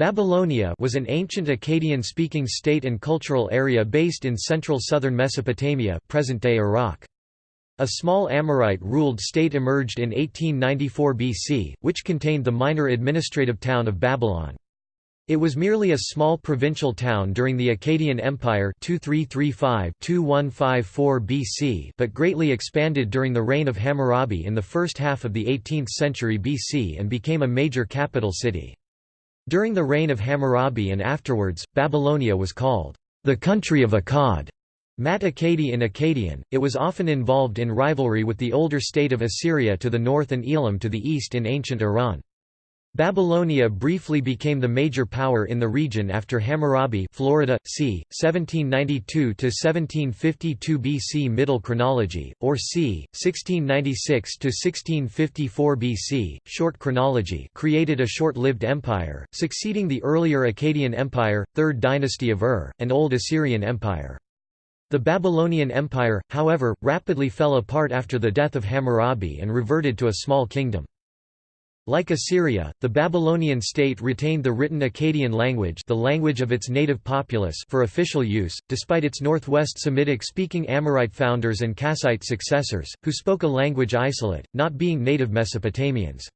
Babylonia was an ancient Akkadian-speaking state and cultural area based in central southern Mesopotamia present-day Iraq. A small Amorite-ruled state emerged in 1894 BC, which contained the minor administrative town of Babylon. It was merely a small provincial town during the Akkadian Empire 2335–2154 BC but greatly expanded during the reign of Hammurabi in the first half of the 18th century BC and became a major capital city. During the reign of Hammurabi and afterwards, Babylonia was called, "...the country of Akkad." Mat Akkadi in Akkadian, it was often involved in rivalry with the older state of Assyria to the north and Elam to the east in ancient Iran. Babylonia briefly became the major power in the region after Hammurabi Florida, c. 1792–1752 BC Middle chronology, or c. 1696–1654 BC, short chronology created a short-lived empire, succeeding the earlier Akkadian Empire, 3rd dynasty of Ur, and Old Assyrian Empire. The Babylonian Empire, however, rapidly fell apart after the death of Hammurabi and reverted to a small kingdom. Like Assyria, the Babylonian state retained the written Akkadian language the language of its native populace for official use, despite its northwest Semitic-speaking Amorite founders and Kassite successors, who spoke a language isolate, not being native Mesopotamians.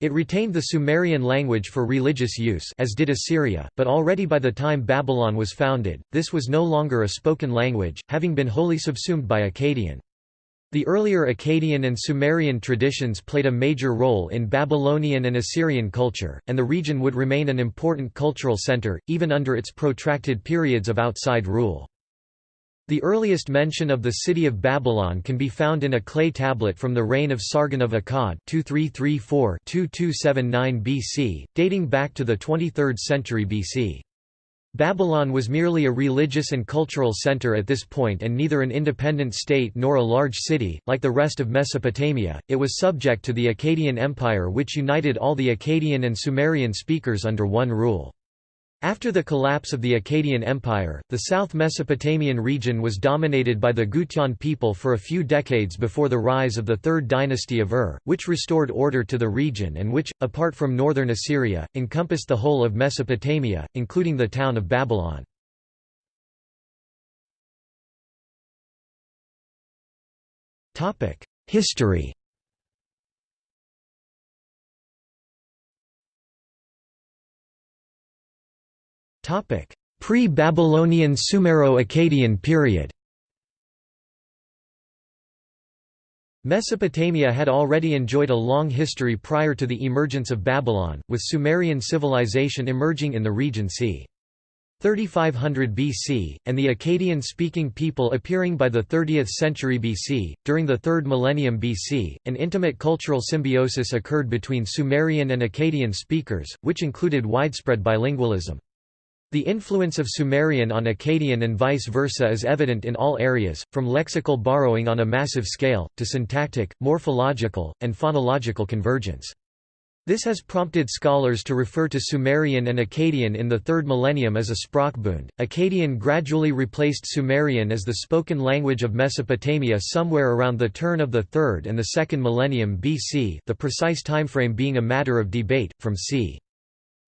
It retained the Sumerian language for religious use as did Assyria, but already by the time Babylon was founded, this was no longer a spoken language, having been wholly subsumed by Akkadian. The earlier Akkadian and Sumerian traditions played a major role in Babylonian and Assyrian culture, and the region would remain an important cultural center, even under its protracted periods of outside rule. The earliest mention of the city of Babylon can be found in a clay tablet from the reign of Sargon of Akkad 2334–2279 BC, dating back to the 23rd century BC. Babylon was merely a religious and cultural center at this point and neither an independent state nor a large city, like the rest of Mesopotamia, it was subject to the Akkadian Empire which united all the Akkadian and Sumerian speakers under one rule. After the collapse of the Akkadian Empire, the South Mesopotamian region was dominated by the Gutian people for a few decades before the rise of the Third Dynasty of Ur, which restored order to the region and which, apart from northern Assyria, encompassed the whole of Mesopotamia, including the town of Babylon. History Pre-Babylonian Sumero-Akkadian period Mesopotamia had already enjoyed a long history prior to the emergence of Babylon, with Sumerian civilization emerging in the region c. 3500 BC, and the Akkadian-speaking people appearing by the 30th century BC. During the 3rd millennium BC, an intimate cultural symbiosis occurred between Sumerian and Akkadian speakers, which included widespread bilingualism. The influence of Sumerian on Akkadian and vice versa is evident in all areas, from lexical borrowing on a massive scale, to syntactic, morphological, and phonological convergence. This has prompted scholars to refer to Sumerian and Akkadian in the third millennium as a Sprachbund. Akkadian gradually replaced Sumerian as the spoken language of Mesopotamia somewhere around the turn of the third and the second millennium BC, the precise timeframe being a matter of debate, from c.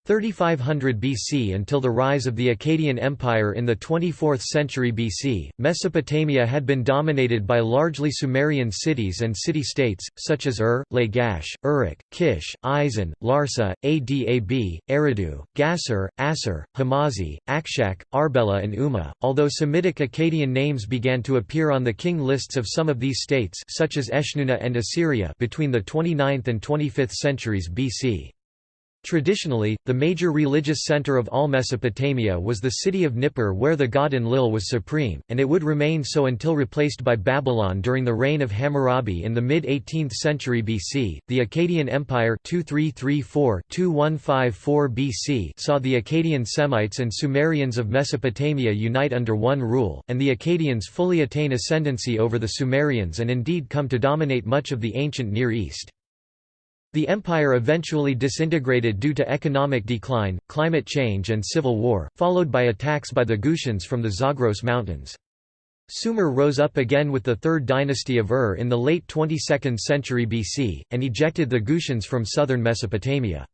3500 BC until the rise of the Akkadian Empire in the 24th century BC, Mesopotamia had been dominated by largely Sumerian cities and city-states, such as Ur, Lagash, Uruk, Kish, Isin, Larsa, Adab, Eridu, Gassur, Assur, Hamazi, Akshak, Arbela and Umma, although Semitic Akkadian names began to appear on the king lists of some of these states such as Eshnunna and Assyria between the 29th and 25th centuries BC. Traditionally, the major religious center of all Mesopotamia was the city of Nippur where the god Enlil was supreme, and it would remain so until replaced by Babylon during the reign of Hammurabi in the mid-18th century BC. The Akkadian Empire 2334-2154 BC saw the Akkadian Semites and Sumerians of Mesopotamia unite under one rule, and the Akkadians fully attain ascendancy over the Sumerians and indeed come to dominate much of the ancient Near East. The empire eventually disintegrated due to economic decline, climate change and civil war, followed by attacks by the Gutians from the Zagros Mountains. Sumer rose up again with the Third Dynasty of Ur in the late 22nd century BC, and ejected the Gutians from southern Mesopotamia.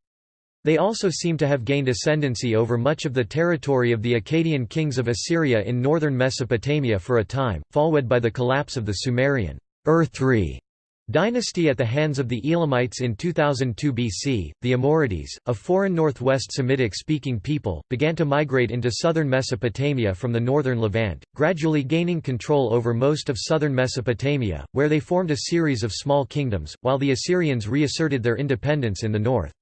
They also seem to have gained ascendancy over much of the territory of the Akkadian kings of Assyria in northern Mesopotamia for a time, followed by the collapse of the Sumerian Ur III dynasty at the hands of the Elamites in 2002 BC. The Amorites, a foreign northwest Semitic speaking people, began to migrate into southern Mesopotamia from the northern Levant, gradually gaining control over most of southern Mesopotamia, where they formed a series of small kingdoms, while the Assyrians reasserted their independence in the north.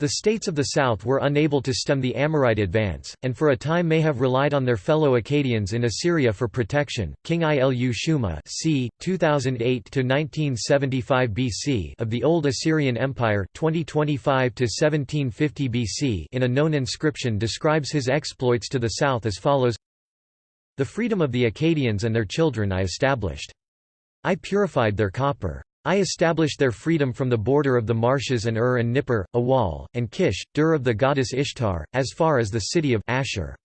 The states of the south were unable to stem the Amorite advance, and for a time may have relied on their fellow Akkadians in Assyria for protection. King Ilu Shuma c. 2008–1975 BC of the Old Assyrian Empire 2025–1750 BC in a known inscription describes his exploits to the south as follows The freedom of the Akkadians and their children I established. I purified their copper. I established their freedom from the border of the marshes and Ur and Nippur, a wall, and Kish, Dur of the goddess Ishtar, as far as the city of Ashur.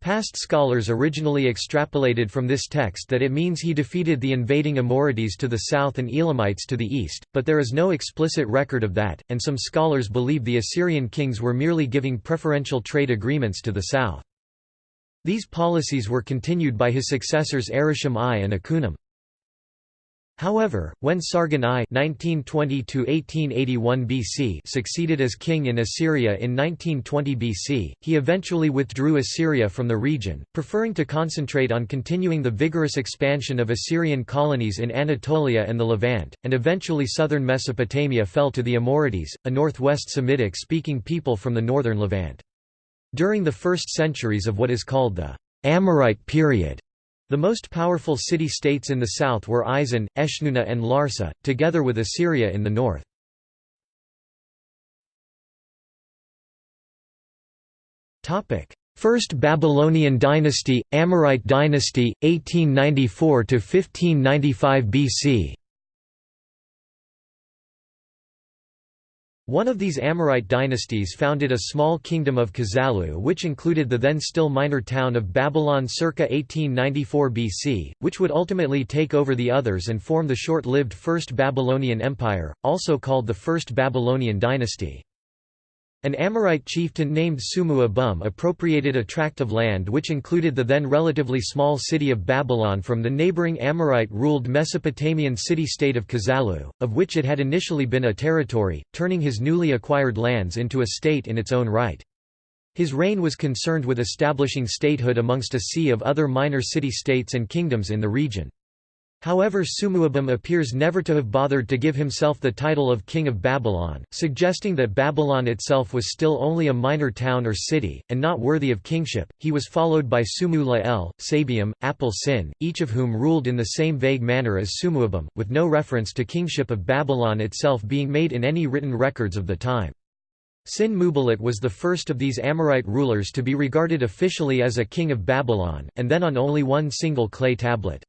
Past scholars originally extrapolated from this text that it means he defeated the invading Amorites to the south and Elamites to the east, but there is no explicit record of that, and some scholars believe the Assyrian kings were merely giving preferential trade agreements to the south. These policies were continued by his successors Arishem I and Akunim. However, when Sargon I (1920–1881 BC) succeeded as king in Assyria in 1920 BC, he eventually withdrew Assyria from the region, preferring to concentrate on continuing the vigorous expansion of Assyrian colonies in Anatolia and the Levant, and eventually southern Mesopotamia fell to the Amorites, a northwest Semitic-speaking people from the northern Levant. During the first centuries of what is called the Amorite period, the most powerful city-states in the south were Isin, Eshnunna and Larsa, together with Assyria in the north. First Babylonian dynasty, Amorite dynasty, 1894–1595 BC One of these Amorite dynasties founded a small kingdom of Kazallu which included the then still minor town of Babylon circa 1894 BC, which would ultimately take over the others and form the short-lived First Babylonian Empire, also called the First Babylonian Dynasty. An Amorite chieftain named Sumu Abum appropriated a tract of land which included the then relatively small city of Babylon from the neighboring Amorite-ruled Mesopotamian city-state of Kazallu, of which it had initially been a territory, turning his newly acquired lands into a state in its own right. His reign was concerned with establishing statehood amongst a sea of other minor city-states and kingdoms in the region. However Sumuabum appears never to have bothered to give himself the title of King of Babylon, suggesting that Babylon itself was still only a minor town or city, and not worthy of kingship. He was followed by Sumu Lael, Sabium, Apel Sin, each of whom ruled in the same vague manner as Sumuabum, with no reference to kingship of Babylon itself being made in any written records of the time. Sin Muballit was the first of these Amorite rulers to be regarded officially as a king of Babylon, and then on only one single clay tablet.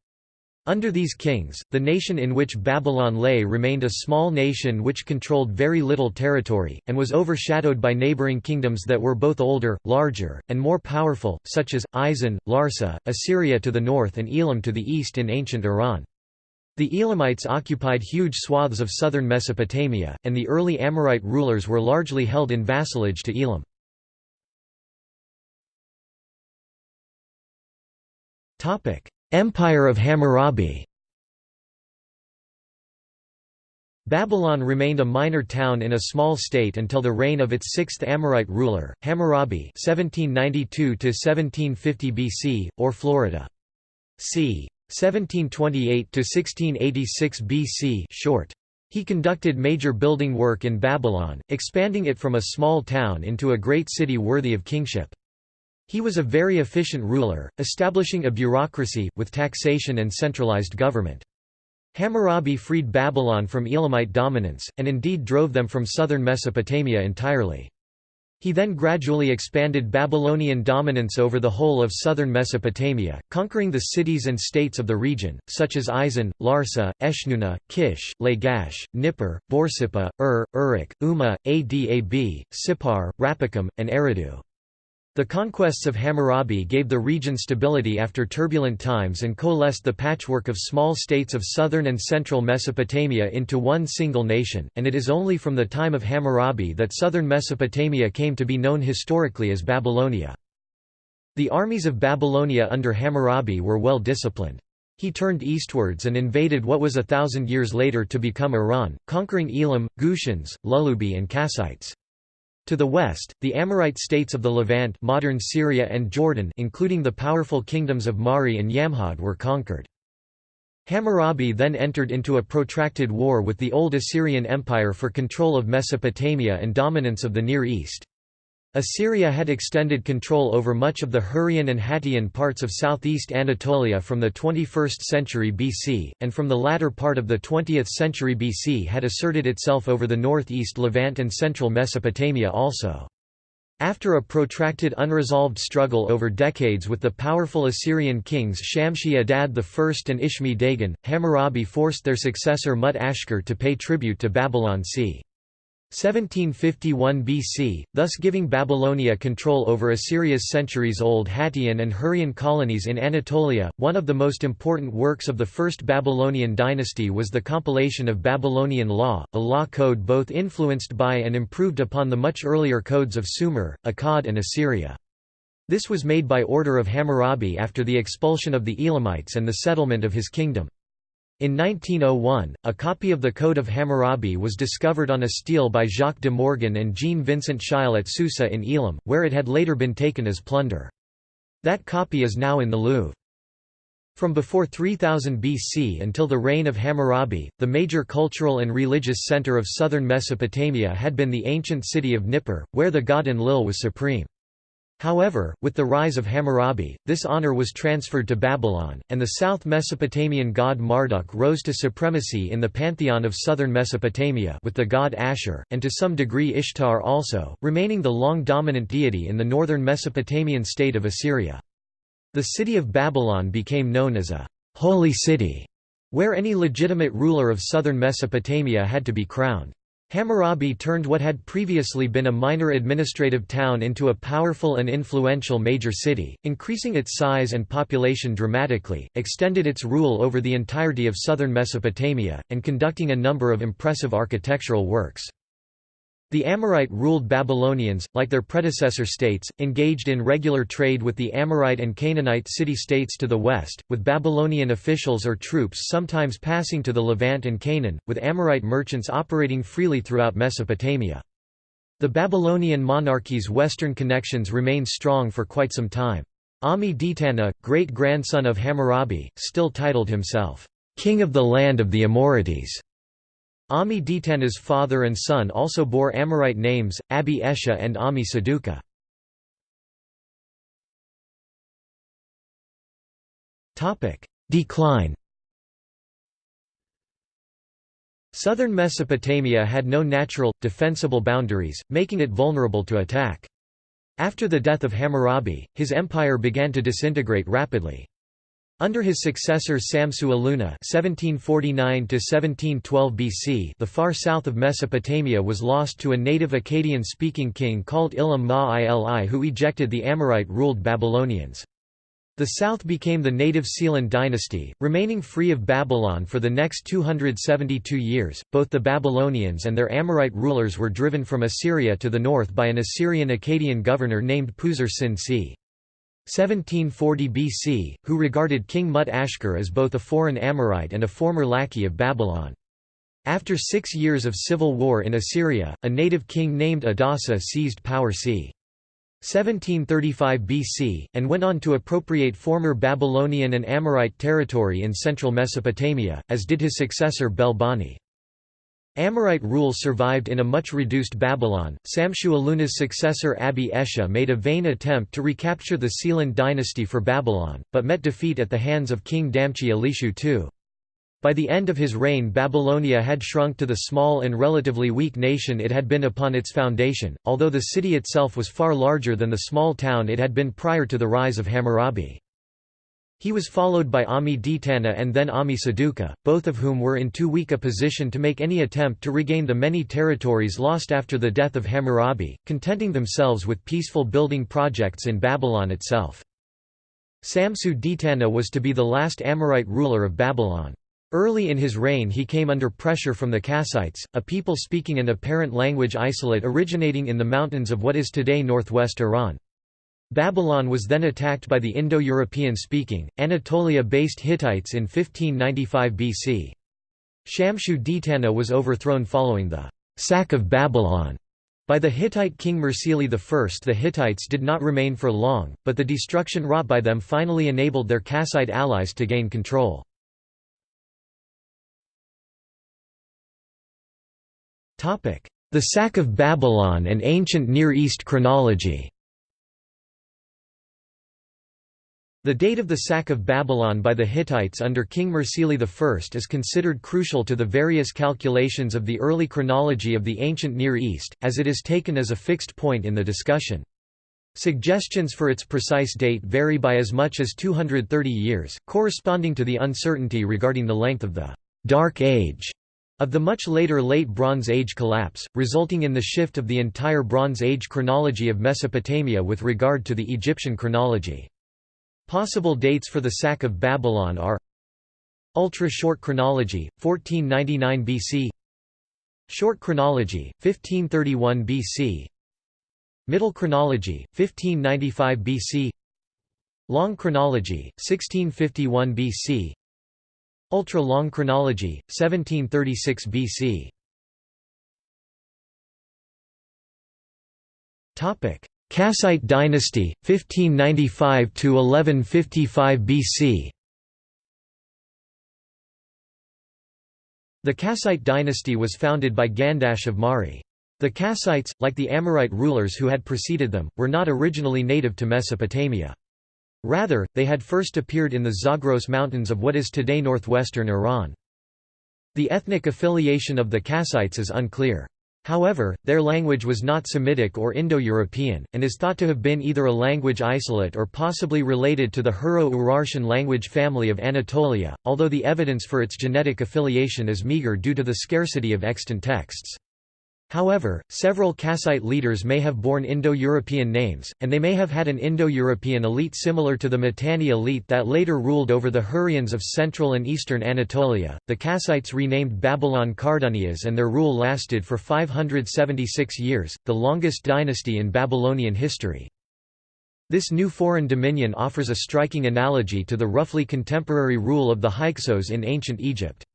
Under these kings, the nation in which Babylon lay remained a small nation which controlled very little territory, and was overshadowed by neighboring kingdoms that were both older, larger, and more powerful, such as, Isin, Larsa, Assyria to the north and Elam to the east in ancient Iran. The Elamites occupied huge swaths of southern Mesopotamia, and the early Amorite rulers were largely held in vassalage to Elam. Empire of Hammurabi Babylon remained a minor town in a small state until the reign of its sixth Amorite ruler, Hammurabi 1792 BC, or Florida. c. 1728–1686 BC short. He conducted major building work in Babylon, expanding it from a small town into a great city worthy of kingship. He was a very efficient ruler, establishing a bureaucracy, with taxation and centralized government. Hammurabi freed Babylon from Elamite dominance, and indeed drove them from southern Mesopotamia entirely. He then gradually expanded Babylonian dominance over the whole of southern Mesopotamia, conquering the cities and states of the region, such as Isin, Larsa, Eshnunna, Kish, Lagash, Nippur, Borsippa, Ur, Uruk, Umma, Adab, Sippar, Rapikam, and Eridu. The conquests of Hammurabi gave the region stability after turbulent times and coalesced the patchwork of small states of southern and central Mesopotamia into one single nation, and it is only from the time of Hammurabi that southern Mesopotamia came to be known historically as Babylonia. The armies of Babylonia under Hammurabi were well disciplined. He turned eastwards and invaded what was a thousand years later to become Iran, conquering Elam, Gutians, Lulubi and Kassites. To the west, the Amorite states of the Levant modern Syria and Jordan including the powerful kingdoms of Mari and Yamhad were conquered. Hammurabi then entered into a protracted war with the Old Assyrian Empire for control of Mesopotamia and dominance of the Near East. Assyria had extended control over much of the Hurrian and Hattian parts of southeast Anatolia from the 21st century BC, and from the latter part of the 20th century BC had asserted itself over the northeast Levant and central Mesopotamia also. After a protracted unresolved struggle over decades with the powerful Assyrian kings Shamshi-Adad I and Ishme-Dagan, Hammurabi forced their successor Mut-Ashkur to pay tribute to Babylon c. 1751 BC, thus giving Babylonia control over Assyria's centuries-old Hattian and Hurrian colonies in Anatolia. One of the most important works of the First Babylonian dynasty was the compilation of Babylonian law, a law code both influenced by and improved upon the much earlier codes of Sumer, Akkad and Assyria. This was made by order of Hammurabi after the expulsion of the Elamites and the settlement of his kingdom. In 1901, a copy of the Code of Hammurabi was discovered on a stele by Jacques de Morgan and Jean-Vincent Scheil at Susa in Elam, where it had later been taken as plunder. That copy is now in the Louvre. From before 3000 BC until the reign of Hammurabi, the major cultural and religious center of southern Mesopotamia had been the ancient city of Nippur, where the god Enlil was supreme. However, with the rise of Hammurabi, this honor was transferred to Babylon, and the South Mesopotamian god Marduk rose to supremacy in the pantheon of southern Mesopotamia with the god Asher, and to some degree Ishtar also, remaining the long dominant deity in the northern Mesopotamian state of Assyria. The city of Babylon became known as a «holy city», where any legitimate ruler of southern Mesopotamia had to be crowned. Hammurabi turned what had previously been a minor administrative town into a powerful and influential major city, increasing its size and population dramatically, extended its rule over the entirety of southern Mesopotamia, and conducting a number of impressive architectural works. The Amorite-ruled Babylonians, like their predecessor states, engaged in regular trade with the Amorite and Canaanite city-states to the west, with Babylonian officials or troops sometimes passing to the Levant and Canaan, with Amorite merchants operating freely throughout Mesopotamia. The Babylonian monarchy's western connections remained strong for quite some time. Ammi-Ditana, great-grandson of Hammurabi, still titled himself, "'King of the Land of the Amorites' Ammi-Ditana's father and son also bore Amorite names, Abi Esha and Ammi Saduqa. Decline Southern Mesopotamia had no natural, defensible boundaries, making it vulnerable to attack. After the death of Hammurabi, his empire began to disintegrate rapidly. Under his successor Samsu-Iluna (1749–1712 BC), the far south of Mesopotamia was lost to a native Akkadian-speaking king called Ilam Ma-ili who ejected the Amorite-ruled Babylonians. The south became the native Sealand dynasty, remaining free of Babylon for the next 272 years. Both the Babylonians and their Amorite rulers were driven from Assyria to the north by an Assyrian Akkadian governor named Puzur Sin c. 1740 BC, who regarded King Mut-Ashkur as both a foreign Amorite and a former lackey of Babylon. After six years of civil war in Assyria, a native king named Adasa seized power c. 1735 BC, and went on to appropriate former Babylonian and Amorite territory in central Mesopotamia, as did his successor Bel-Bani. Amorite rule survived in a much reduced Babylon. Samshu-Iluna's successor Abi Esha made a vain attempt to recapture the Sealand dynasty for Babylon, but met defeat at the hands of King Damchi Elishu II. By the end of his reign Babylonia had shrunk to the small and relatively weak nation it had been upon its foundation, although the city itself was far larger than the small town it had been prior to the rise of Hammurabi. He was followed by Ammi Ditana and then Ammi Saduqa, both of whom were in too weak a position to make any attempt to regain the many territories lost after the death of Hammurabi, contenting themselves with peaceful building projects in Babylon itself. Samsu Ditana was to be the last Amorite ruler of Babylon. Early in his reign he came under pressure from the Kassites, a people speaking an apparent language isolate originating in the mountains of what is today northwest Iran. Babylon was then attacked by the Indo-European speaking, Anatolia-based Hittites in 1595 BC. Shamshu Ditana was overthrown following the «sack of Babylon» by the Hittite king Mursili I. The Hittites did not remain for long, but the destruction wrought by them finally enabled their Kassite allies to gain control. The sack of Babylon and ancient Near East chronology The date of the sack of Babylon by the Hittites under King Mursili I is considered crucial to the various calculations of the early chronology of the ancient Near East, as it is taken as a fixed point in the discussion. Suggestions for its precise date vary by as much as 230 years, corresponding to the uncertainty regarding the length of the «Dark Age» of the much later Late Bronze Age collapse, resulting in the shift of the entire Bronze Age chronology of Mesopotamia with regard to the Egyptian chronology. Possible dates for the sack of Babylon are Ultra-short chronology, 1499 BC Short chronology, 1531 BC Middle chronology, 1595 BC Long chronology, 1651 BC Ultra-long chronology, 1736 BC Kassite dynasty, 1595–1155 BC The Kassite dynasty was founded by Gandash of Mari. The Kassites, like the Amorite rulers who had preceded them, were not originally native to Mesopotamia. Rather, they had first appeared in the Zagros Mountains of what is today northwestern Iran. The ethnic affiliation of the Kassites is unclear. However, their language was not Semitic or Indo-European, and is thought to have been either a language isolate or possibly related to the Hurro-Urartian language family of Anatolia, although the evidence for its genetic affiliation is meager due to the scarcity of extant texts. However, several Kassite leaders may have borne Indo-European names, and they may have had an Indo-European elite similar to the Mitanni elite that later ruled over the Hurrians of central and eastern Anatolia. The Kassites renamed Babylon Kardunias and their rule lasted for 576 years, the longest dynasty in Babylonian history. This new foreign dominion offers a striking analogy to the roughly contemporary rule of the Hyksos in ancient Egypt.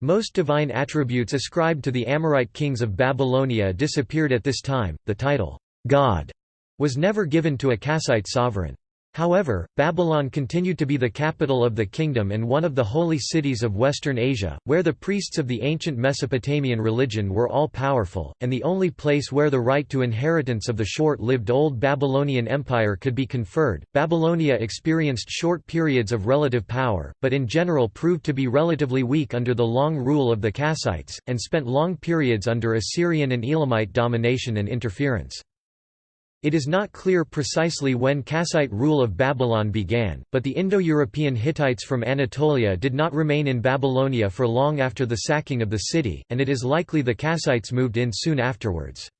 Most divine attributes ascribed to the Amorite kings of Babylonia disappeared at this time. The title, God, was never given to a Kassite sovereign. However, Babylon continued to be the capital of the kingdom and one of the holy cities of Western Asia, where the priests of the ancient Mesopotamian religion were all powerful, and the only place where the right to inheritance of the short lived Old Babylonian Empire could be conferred. Babylonia experienced short periods of relative power, but in general proved to be relatively weak under the long rule of the Kassites, and spent long periods under Assyrian and Elamite domination and interference. It is not clear precisely when Kassite rule of Babylon began, but the Indo-European Hittites from Anatolia did not remain in Babylonia for long after the sacking of the city, and it is likely the Kassites moved in soon afterwards.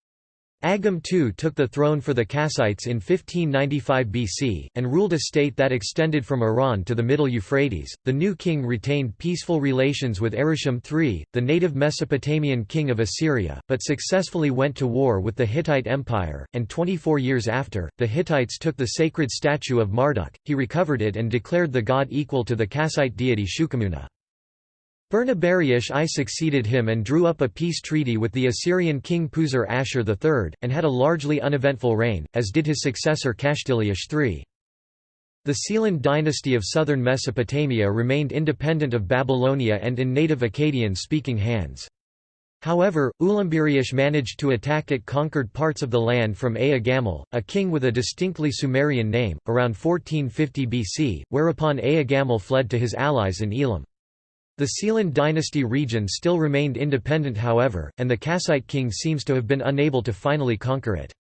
Agum II took the throne for the Kassites in 1595 BC, and ruled a state that extended from Iran to the Middle Euphrates. The new king retained peaceful relations with Arusham III, the native Mesopotamian king of Assyria, but successfully went to war with the Hittite Empire, and 24 years after, the Hittites took the sacred statue of Marduk, he recovered it and declared the god equal to the Kassite deity Shuqamuna. Bernabarius I succeeded him and drew up a peace treaty with the Assyrian king Puzur Ashur III, and had a largely uneventful reign, as did his successor Kashtiliash III. The Sealand dynasty of southern Mesopotamia remained independent of Babylonia and in native Akkadian-speaking hands. However, Ulambiriash managed to attack it conquered parts of the land from Ea Gamel, a king with a distinctly Sumerian name, around 1450 BC, whereupon Ea Gamel fled to his allies in Elam. The Sealand dynasty region still remained independent however, and the Kassite king seems to have been unable to finally conquer it.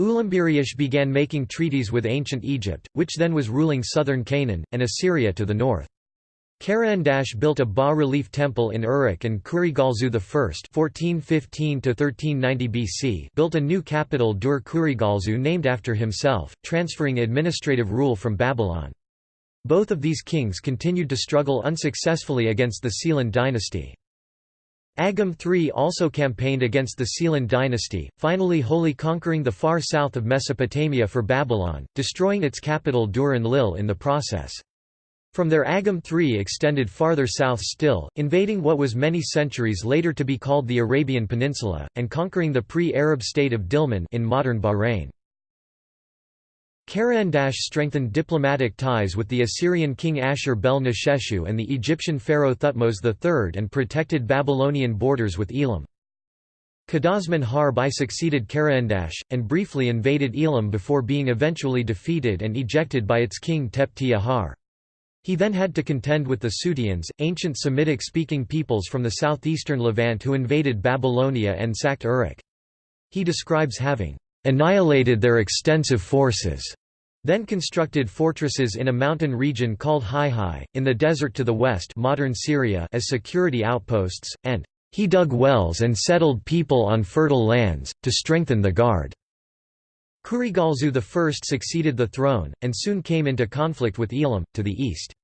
Ulambiriyush began making treaties with ancient Egypt, which then was ruling southern Canaan, and Assyria to the north. Karahandash built a bas-relief temple in Uruk and Kurigalzu I (1415–1390 BC) built a new capital Dur Kurigalzu named after himself, transferring administrative rule from Babylon. Both of these kings continued to struggle unsuccessfully against the Sealand dynasty. Agum III also campaigned against the Sealand dynasty, finally wholly conquering the far south of Mesopotamia for Babylon, destroying its capital Dur-Enlil in the process. From there Agum III extended farther south still, invading what was many centuries later to be called the Arabian Peninsula, and conquering the pre-Arab state of Dilmun in modern Bahrain. Karahandash strengthened diplomatic ties with the Assyrian king Ashur-bel-Nisheshu and the Egyptian pharaoh Thutmose III and protected Babylonian borders with Elam. Kadashman Harb I succeeded Karahandash, and briefly invaded Elam before being eventually defeated and ejected by its king Tepti Ahar. He then had to contend with the Suteans, ancient Semitic-speaking peoples from the southeastern Levant who invaded Babylonia and sacked Uruk. He describes having annihilated their extensive forces, then constructed fortresses in a mountain region called Hai, in the desert to the west modern Syria as security outposts, and he dug wells and settled people on fertile lands, to strengthen the guard. Kurigalzu I succeeded the throne, and soon came into conflict with Elam, to the east.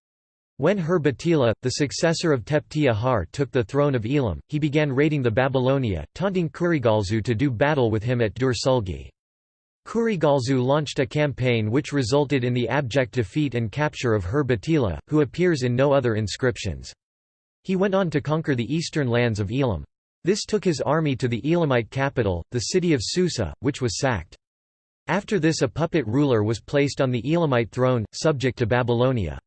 When Hur-Batila, the successor of Tepti Ahar took the throne of Elam, he began raiding the Babylonia, taunting Kurigalzu to do battle with him at Dur Sulgi. Kurigalzu launched a campaign which resulted in the abject defeat and capture of Hur-Batila, who appears in no other inscriptions. He went on to conquer the eastern lands of Elam. This took his army to the Elamite capital, the city of Susa, which was sacked. After this a puppet ruler was placed on the Elamite throne, subject to Babylonia.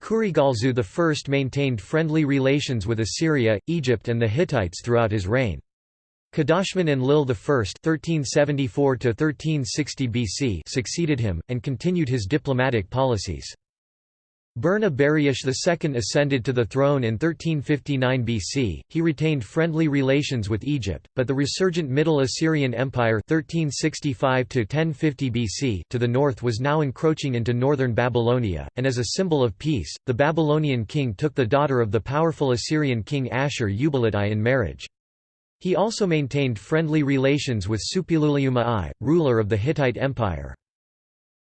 Kurigalzu I maintained friendly relations with Assyria, Egypt and the Hittites throughout his reign. Kadashman Enlil I (1374–1360 BC) succeeded him and continued his diplomatic policies. Burna Bariush II ascended to the throne in 1359 BC. He retained friendly relations with Egypt, but the resurgent Middle Assyrian Empire 1365 to 1050 BC to the north was now encroaching into northern Babylonia, and as a symbol of peace, the Babylonian king took the daughter of the powerful Assyrian king Ashur-uballit I in marriage. He also maintained friendly relations with Suppiluliuma I, ruler of the Hittite Empire.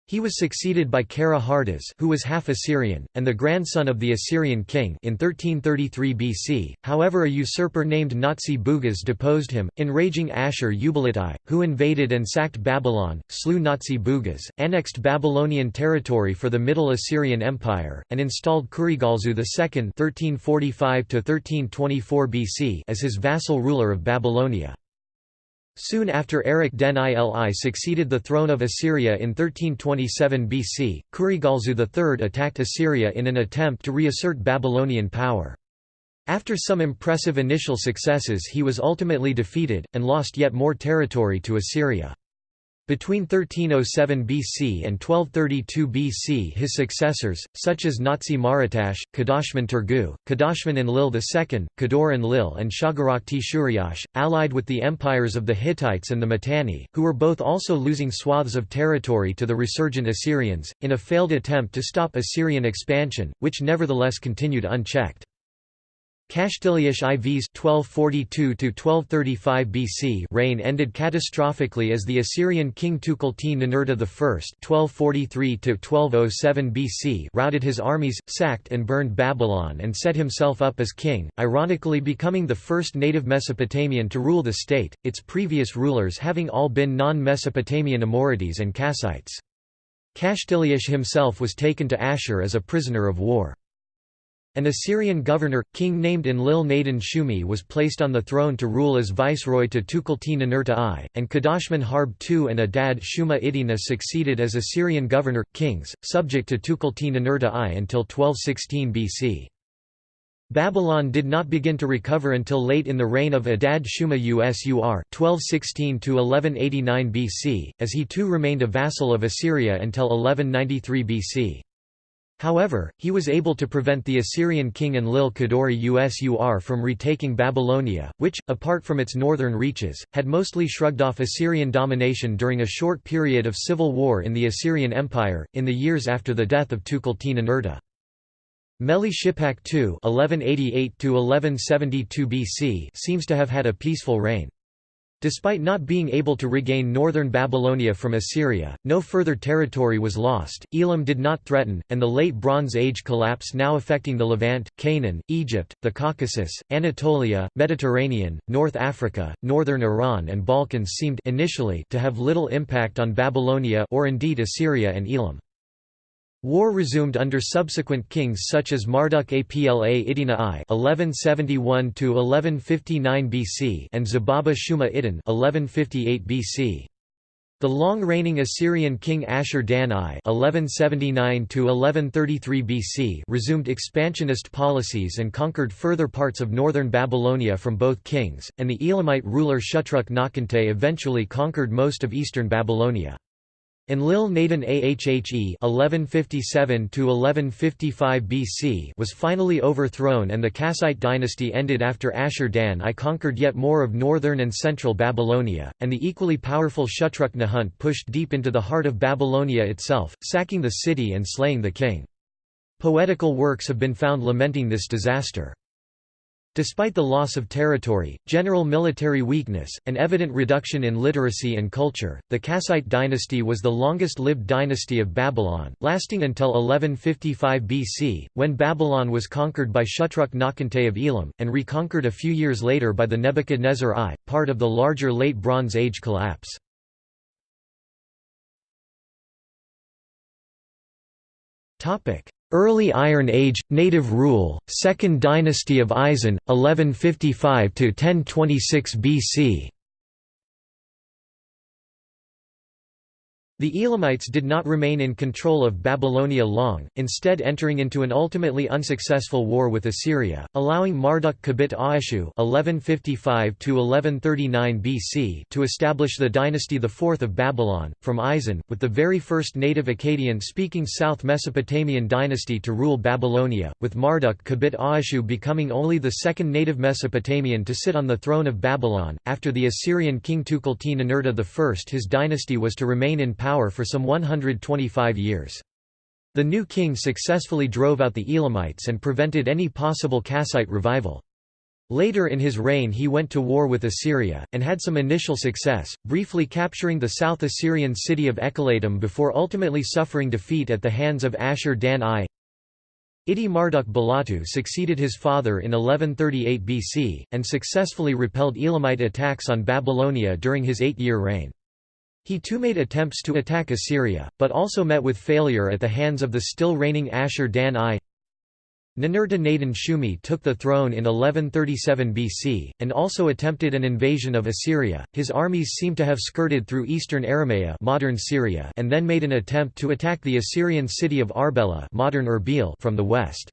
He was succeeded by Kara Hardaz who was half Assyrian, and the grandson of the Assyrian king in 1333 BC, however a usurper named Natsi Bugaz deposed him, enraging Ashur-uballit I, who invaded and sacked Babylon, slew Natsi Bugaz, annexed Babylonian territory for the Middle Assyrian Empire, and installed Kurigalzu II 1345 BC as his vassal ruler of Babylonia. Soon after Erech Den Ili succeeded the throne of Assyria in 1327 BC, Kurigalzu III attacked Assyria in an attempt to reassert Babylonian power. After some impressive initial successes he was ultimately defeated, and lost yet more territory to Assyria. Between 1307 BC and 1232 BC his successors, such as Natsi Maratash, Kadashman Turgu, Kadashman Enlil II, Kador Enlil and Shagarakti Shuriash, allied with the empires of the Hittites and the Mitanni, who were both also losing swaths of territory to the resurgent Assyrians, in a failed attempt to stop Assyrian expansion, which nevertheless continued unchecked. Kashtiliash IV's 1242–1235 BC reign ended catastrophically as the Assyrian king Tukulti-Ninurta I (1243–1207 BC) routed his armies, sacked and burned Babylon, and set himself up as king, ironically becoming the first native Mesopotamian to rule the state, its previous rulers having all been non-Mesopotamian Amorites and Kassites. Kashtiliash himself was taken to Ashur as a prisoner of war. An Assyrian governor, king named Enlil-nadin Shumi was placed on the throne to rule as viceroy to Tukulti-Ninurta I, and Kadashman Harb II and Adad Shuma Idina succeeded as Assyrian governor, kings, subject to Tukulti-Ninurta I until 1216 BC. Babylon did not begin to recover until late in the reign of Adad Shuma Usur 1216–1189 BC, as he too remained a vassal of Assyria until 1193 BC. However, he was able to prevent the Assyrian king Enlil Kadori Usur from retaking Babylonia, which, apart from its northern reaches, had mostly shrugged off Assyrian domination during a short period of civil war in the Assyrian Empire, in the years after the death of Tukulti-Ninurta. Meli Shipak II seems to have had a peaceful reign. Despite not being able to regain northern Babylonia from Assyria, no further territory was lost, Elam did not threaten, and the Late Bronze Age collapse now affecting the Levant, Canaan, Egypt, the Caucasus, Anatolia, Mediterranean, North Africa, northern Iran and Balkans seemed initially to have little impact on Babylonia or indeed Assyria and Elam. War resumed under subsequent kings such as Marduk Apla Iddina I (1171–1159 BC) and Zababa Shuma Iddin (1158 BC). The long-reigning Assyrian king Ashur-dan I (1179–1133 BC) resumed expansionist policies and conquered further parts of northern Babylonia from both kings, and the Elamite ruler Shutruk Nakhunte eventually conquered most of eastern Babylonia. Enlil Nadin Ahhe (1157–1155 BC) was finally overthrown, and the Kassite dynasty ended after Ashur-dan I conquered yet more of northern and central Babylonia, and the equally powerful Shutruk Nahunt pushed deep into the heart of Babylonia itself, sacking the city and slaying the king. Poetical works have been found lamenting this disaster. Despite the loss of territory, general military weakness, and evident reduction in literacy and culture, the Kassite dynasty was the longest-lived dynasty of Babylon, lasting until 1155 BC, when Babylon was conquered by Shutruk Nakhunte of Elam, and reconquered a few years later by the Nebuchadnezzar I, part of the larger Late Bronze Age collapse. Early Iron Age, Native Rule, Second Dynasty of Isin, 1155–1026 BC The Elamites did not remain in control of Babylonia long, instead entering into an ultimately unsuccessful war with Assyria, allowing Marduk Kabit Aashu BC to establish the dynasty IV of Babylon, from Isin, with the very first native Akkadian-speaking South Mesopotamian dynasty to rule Babylonia, with Marduk Kabit Aashu becoming only the second native Mesopotamian to sit on the throne of Babylon. After the Assyrian king Tukulti-Ninurta I his dynasty was to remain in power power for some 125 years. The new king successfully drove out the Elamites and prevented any possible Kassite revival. Later in his reign he went to war with Assyria, and had some initial success, briefly capturing the South Assyrian city of Ekallatum before ultimately suffering defeat at the hands of Ashur-dan I. Idi Marduk Balatu succeeded his father in 1138 BC, and successfully repelled Elamite attacks on Babylonia during his eight-year reign. He too made attempts to attack Assyria, but also met with failure at the hands of the still reigning Ashur-dan I. Ninurta Nadin Shumi took the throne in 1137 BC, and also attempted an invasion of Assyria. His armies seem to have skirted through eastern Aramea modern Syria and then made an attempt to attack the Assyrian city of Arbela modern Erbil from the west.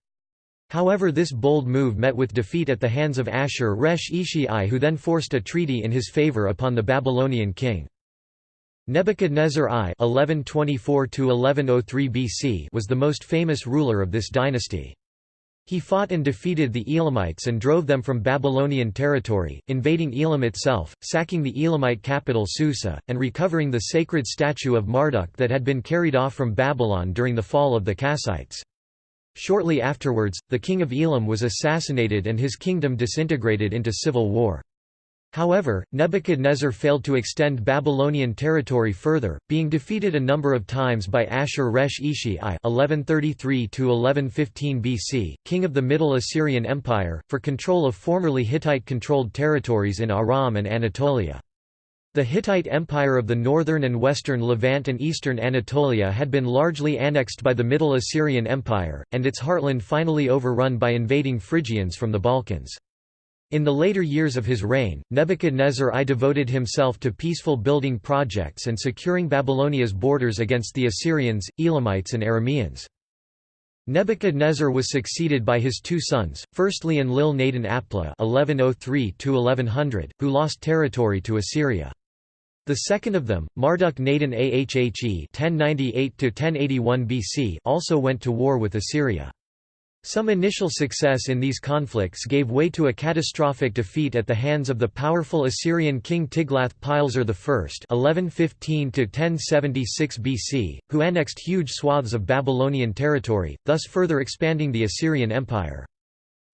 However this bold move met with defeat at the hands of Ashur-resh Ishi who then forced a treaty in his favor upon the Babylonian king. Nebuchadnezzar I (1124–1103 BC) was the most famous ruler of this dynasty. He fought and defeated the Elamites and drove them from Babylonian territory, invading Elam itself, sacking the Elamite capital Susa, and recovering the sacred statue of Marduk that had been carried off from Babylon during the fall of the Kassites. Shortly afterwards, the king of Elam was assassinated and his kingdom disintegrated into civil war. However, Nebuchadnezzar failed to extend Babylonian territory further, being defeated a number of times by Ashur-resh Ishi I (1133–1115 BC), king of the Middle Assyrian Empire, for control of formerly Hittite-controlled territories in Aram and Anatolia. The Hittite Empire of the northern and western Levant and eastern Anatolia had been largely annexed by the Middle Assyrian Empire, and its heartland finally overrun by invading Phrygians from the Balkans. In the later years of his reign, Nebuchadnezzar I devoted himself to peaceful building projects and securing Babylonia's borders against the Assyrians, Elamites and Arameans. Nebuchadnezzar was succeeded by his two sons, firstly Enlil Nadin Apla (1103–1100), who lost territory to Assyria. The second of them, Marduk Nadan Ahhe (1098–1081 BC), also went to war with Assyria. Some initial success in these conflicts gave way to a catastrophic defeat at the hands of the powerful Assyrian king Tiglath-Pileser I (1115–1076 BC), who annexed huge swaths of Babylonian territory, thus further expanding the Assyrian Empire.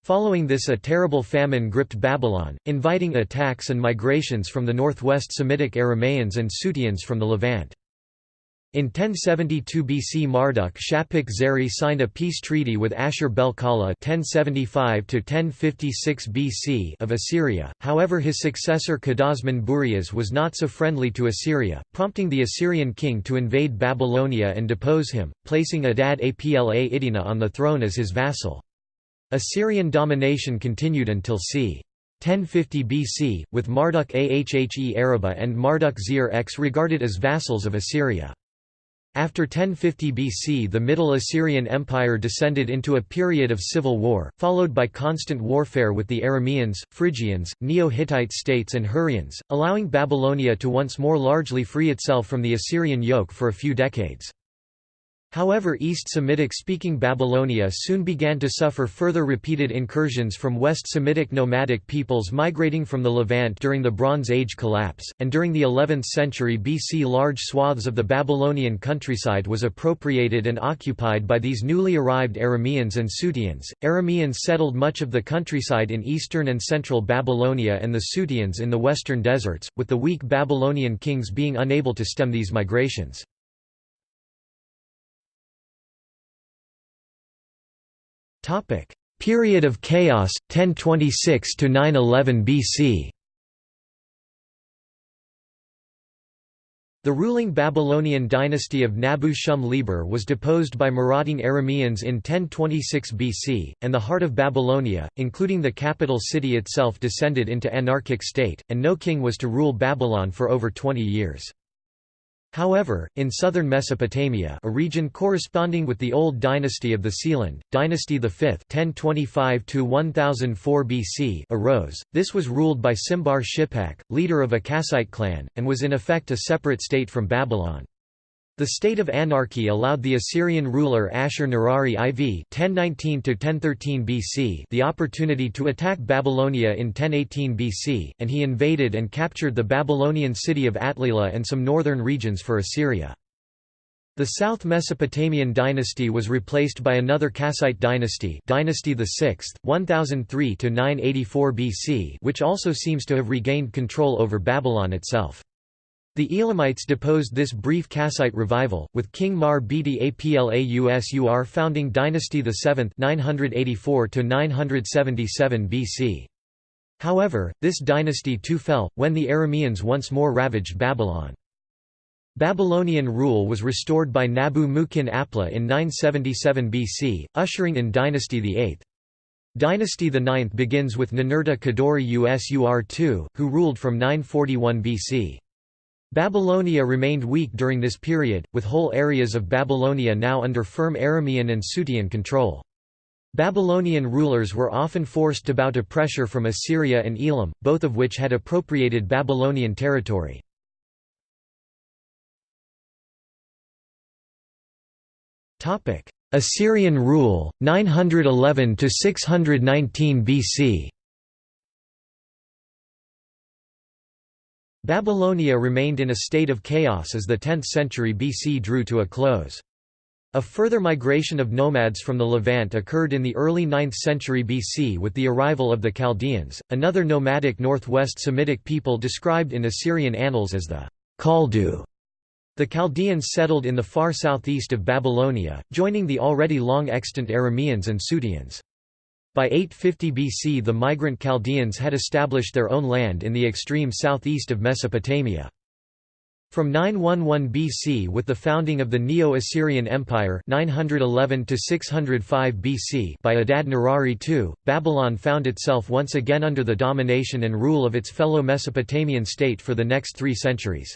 Following this a terrible famine gripped Babylon, inviting attacks and migrations from the northwest Semitic Aramaeans and Suteans from the Levant. In 1072 BC Marduk Shapik Zeri signed a peace treaty with Ashur-bel-Kala BC of Assyria, however his successor Kadashman Burias was not so friendly to Assyria, prompting the Assyrian king to invade Babylonia and depose him, placing Adad Apla Idina on the throne as his vassal. Assyrian domination continued until c. 1050 BC, with Marduk Ahhe Araba and Marduk Zir X regarded as vassals of Assyria. After 1050 BC the Middle Assyrian Empire descended into a period of civil war, followed by constant warfare with the Arameans, Phrygians, Neo-Hittite states and Hurrians, allowing Babylonia to once more largely free itself from the Assyrian yoke for a few decades. However East Semitic-speaking Babylonia soon began to suffer further repeated incursions from West Semitic nomadic peoples migrating from the Levant during the Bronze Age collapse, and during the 11th century BC large swaths of the Babylonian countryside was appropriated and occupied by these newly arrived Arameans and Suteans. Arameans settled much of the countryside in eastern and central Babylonia and the Suteans in the western deserts, with the weak Babylonian kings being unable to stem these migrations. Topic: Period of chaos 1026 to 911 BC. The ruling Babylonian dynasty of Nabu-shum-libur was deposed by marauding Arameans in 1026 BC, and the heart of Babylonia, including the capital city itself descended into anarchic state, and no king was to rule Babylon for over 20 years. However, in southern Mesopotamia a region corresponding with the old dynasty of the Sealand, Dynasty V 1025–1004 BC arose, this was ruled by Simbar Shippak, leader of a Kassite clan, and was in effect a separate state from Babylon. The state of anarchy allowed the Assyrian ruler Ashur-Nirari IV (1019–1013 BC) the opportunity to attack Babylonia in 1018 BC, and he invaded and captured the Babylonian city of Atlila and some northern regions for Assyria. The South Mesopotamian dynasty was replaced by another Kassite dynasty, Dynasty VI, 1003–984 BC, which also seems to have regained control over Babylon itself. The Elamites deposed this brief Kassite revival, with King Mar Biti Apla Usur founding Dynasty VII 984 BC. However, this dynasty too fell, when the Arameans once more ravaged Babylon. Babylonian rule was restored by Nabu Mukin Apla in 977 BC, ushering in Dynasty VIII. Dynasty IX begins with Ninurta Kudurri Usur II, who ruled from 941 BC. Babylonia remained weak during this period, with whole areas of Babylonia now under firm Aramean and Sutean control. Babylonian rulers were often forced to bow to pressure from Assyria and Elam, both of which had appropriated Babylonian territory. Assyrian rule, 911–619 BC Babylonia remained in a state of chaos as the 10th century BC drew to a close. A further migration of nomads from the Levant occurred in the early 9th century BC with the arrival of the Chaldeans, another nomadic northwest Semitic people described in Assyrian annals as the Kaldu. The Chaldeans settled in the far southeast of Babylonia, joining the already long extant Arameans and Suteans. By 850 BC the migrant Chaldeans had established their own land in the extreme southeast of Mesopotamia. From 911 BC with the founding of the Neo-Assyrian Empire 911 BC by Adad-nirari II, Babylon found itself once again under the domination and rule of its fellow Mesopotamian state for the next three centuries.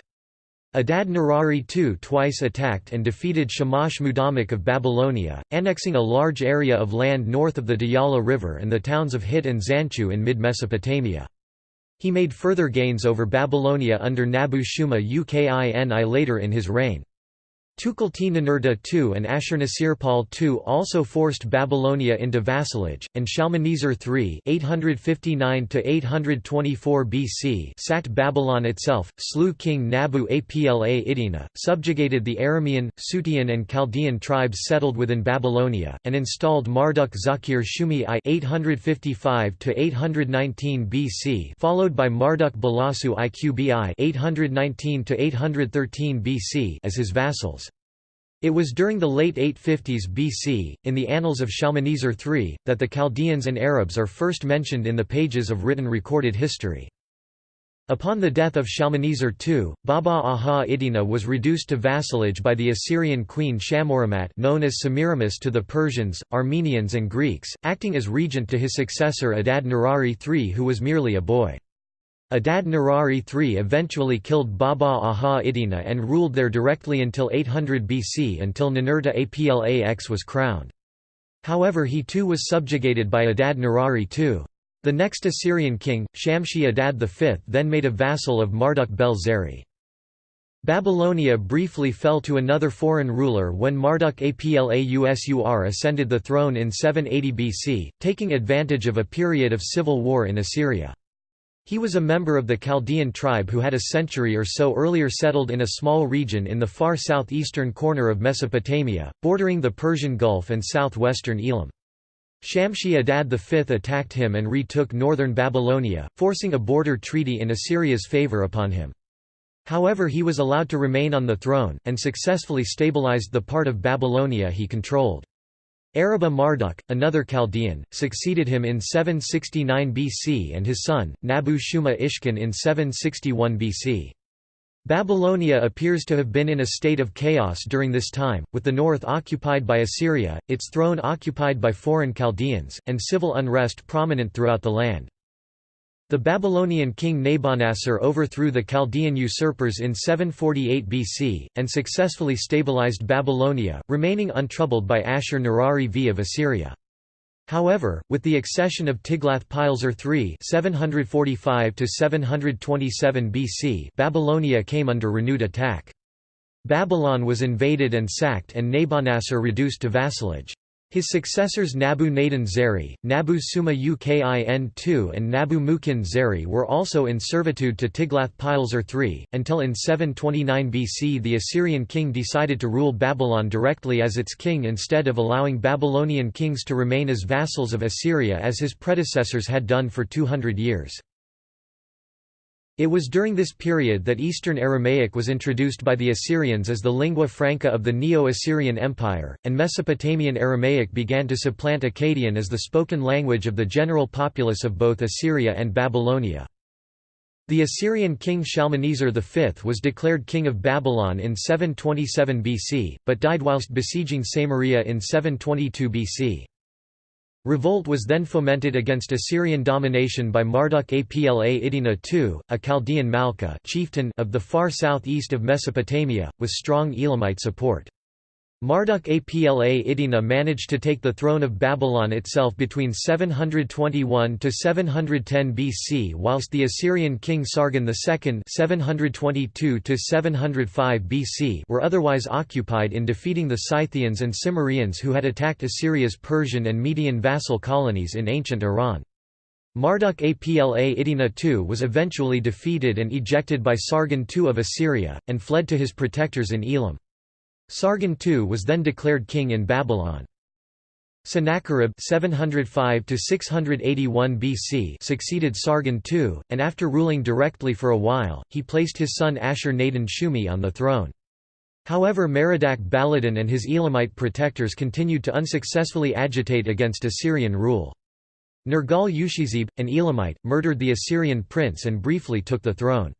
Adad-nirari II twice attacked and defeated Shamash Mudammiq of Babylonia, annexing a large area of land north of the Diyala River and the towns of Hit and Zanqu in mid-Mesopotamia. He made further gains over Babylonia under Nabu-shuma Uqini later in his reign. Tukulti-Ninurta II and Ashurnasirpal II also forced Babylonia into vassalage, and Shalmaneser III (859–824 BC) sacked Babylon itself, slew King Nabu Apla Iddina, subjugated the Aramean, Sutean, and Chaldean tribes settled within Babylonia, and installed Marduk Zakir Shumi I (855–819 BC), followed by Marduk Balasu Iqbi (819–813 BC) as his vassals. It was during the late 850s BC, in the annals of Shalmaneser III, that the Chaldeans and Arabs are first mentioned in the pages of written recorded history. Upon the death of Shalmaneser II, Baba Aha Iddina was reduced to vassalage by the Assyrian queen Shammuramat known as Semiramis to the Persians, Armenians and Greeks, acting as regent to his successor Adad Nirari III who was merely a boy. Adad Nirari III eventually killed Baba Aha Iddina and ruled there directly until 800 BC until Ninurta Aplax was crowned. However he too was subjugated by Adad Nirari II. The next Assyrian king, Shamshi Adad V then made a vassal of Marduk Bel Zeri. Babylonia briefly fell to another foreign ruler when Marduk Apla Usur ascended the throne in 780 BC, taking advantage of a period of civil war in Assyria. He was a member of the Chaldean tribe who had a century or so earlier settled in a small region in the far southeastern corner of Mesopotamia, bordering the Persian Gulf and southwestern Elam. Shamshi Adad V attacked him and retook northern Babylonia, forcing a border treaty in Assyria's favor upon him. However he was allowed to remain on the throne, and successfully stabilized the part of Babylonia he controlled. Eriba Marduk, another Chaldean, succeeded him in 769 BC and his son, Nabu-shuma Ishkin in 761 BC. Babylonia appears to have been in a state of chaos during this time, with the north occupied by Assyria, its throne occupied by foreign Chaldeans, and civil unrest prominent throughout the land. The Babylonian king Nabonassar overthrew the Chaldean usurpers in 748 BC, and successfully stabilized Babylonia, remaining untroubled by Ashur-Nirari V of Assyria. However, with the accession of Tiglath-Pileser III (745–727 BC Babylonia came under renewed attack. Babylon was invaded and sacked and Nabonassar reduced to vassalage. His successors Nabu Nadin Zeri, Nabu Shuma Ukin II and Nabu Mukin Zeri were also in servitude to Tiglath-Pileser III, until in 729 BC the Assyrian king decided to rule Babylon directly as its king instead of allowing Babylonian kings to remain as vassals of Assyria as his predecessors had done for 200 years. It was during this period that Eastern Aramaic was introduced by the Assyrians as the lingua franca of the Neo-Assyrian Empire, and Mesopotamian Aramaic began to supplant Akkadian as the spoken language of the general populace of both Assyria and Babylonia. The Assyrian king Shalmaneser V was declared king of Babylon in 727 BC, but died whilst besieging Samaria in 722 BC. Revolt was then fomented against Assyrian domination by Marduk Apla Iddina II, a Chaldean Malka chieftain of the far southeast of Mesopotamia, with strong Elamite support. Marduk Apla Iddina managed to take the throne of Babylon itself between 721 to 710 BC whilst the Assyrian king Sargon II 722 to 705 BC were otherwise occupied in defeating the Scythians and Cimmerians who had attacked Assyria's Persian and Median vassal colonies in ancient Iran. Marduk Apla Iddina II was eventually defeated and ejected by Sargon II of Assyria, and fled to his protectors in Elam. Sargon II was then declared king in Babylon. Sennacherib 705 BC succeeded Sargon II, and after ruling directly for a while, he placed his son Ashur-Nadin Shumi on the throne. However Merodach Baladan and his Elamite protectors continued to unsuccessfully agitate against Assyrian rule. Nergal-ushezib, an Elamite, murdered the Assyrian prince and briefly took the throne.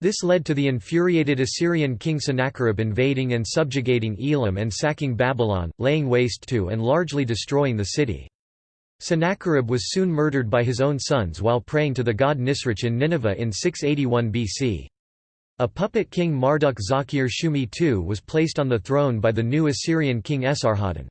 This led to the infuriated Assyrian king Sennacherib invading and subjugating Elam and sacking Babylon, laying waste to and largely destroying the city. Sennacherib was soon murdered by his own sons while praying to the god Nisroch in Nineveh in 681 BC. A puppet king Marduk Zakir Shumi II was placed on the throne by the new Assyrian king Esarhaddon.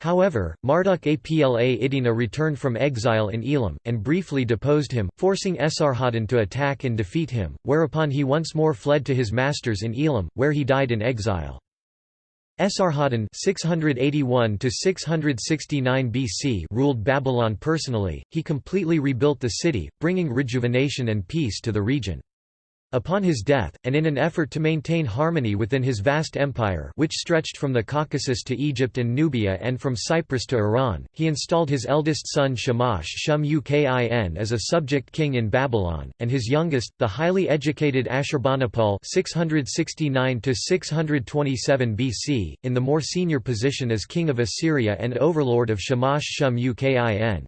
However, Marduk Apla Iddina returned from exile in Elam, and briefly deposed him, forcing Esarhaddon to attack and defeat him, whereupon he once more fled to his masters in Elam, where he died in exile. Esarhaddon 681 BC ruled Babylon personally, he completely rebuilt the city, bringing rejuvenation and peace to the region. Upon his death, and in an effort to maintain harmony within his vast empire which stretched from the Caucasus to Egypt and Nubia and from Cyprus to Iran, he installed his eldest son Shamash Shum Ukin as a subject king in Babylon, and his youngest, the highly educated Ashurbanipal 669 BC, in the more senior position as king of Assyria and overlord of Shamash Shum Ukin.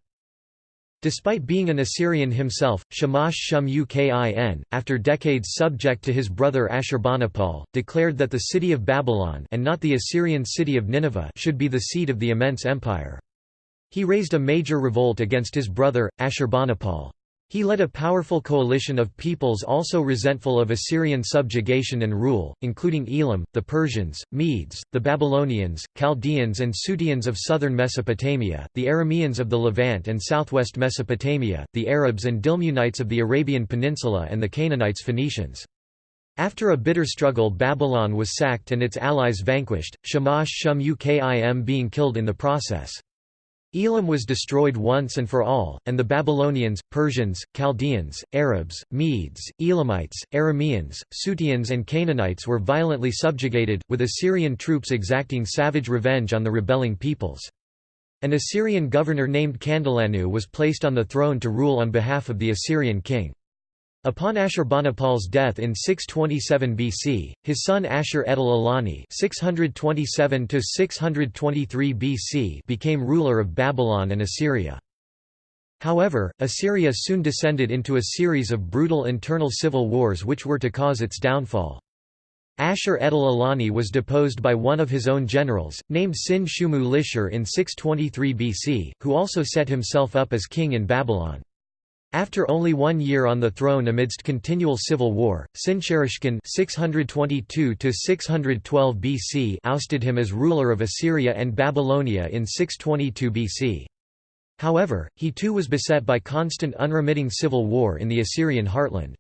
Despite being an Assyrian himself, Shamash Shum Ukin, after decades subject to his brother Ashurbanipal, declared that the city of Babylon and not the Assyrian city of Nineveh should be the seat of the immense empire. He raised a major revolt against his brother, Ashurbanipal. He led a powerful coalition of peoples also resentful of Assyrian subjugation and rule, including Elam, the Persians, Medes, the Babylonians, Chaldeans and Suteans of southern Mesopotamia, the Arameans of the Levant and southwest Mesopotamia, the Arabs and Dilmunites of the Arabian Peninsula and the Canaanites Phoenicians. After a bitter struggle Babylon was sacked and its allies vanquished, Shamash Shum Ukin being killed in the process. Elam was destroyed once and for all, and the Babylonians, Persians, Chaldeans, Arabs, Medes, Elamites, Arameans, Suteans and Canaanites were violently subjugated, with Assyrian troops exacting savage revenge on the rebelling peoples. An Assyrian governor named Kandalanu was placed on the throne to rule on behalf of the Assyrian king. Upon Ashurbanipal's death in 627 BC, his son Ashur-etil-ilani (627–623 BC) became ruler of Babylon and Assyria. However, Assyria soon descended into a series of brutal internal civil wars which were to cause its downfall. Ashur-etil-ilani was deposed by one of his own generals, named Sin-shumu-lishir in 623 BC, who also set himself up as king in Babylon. After only one year on the throne amidst continual civil war, Sinsharishkun 622 BC ousted him as ruler of Assyria and Babylonia in 622 BC. However, he too was beset by constant unremitting civil war in the Assyrian heartland.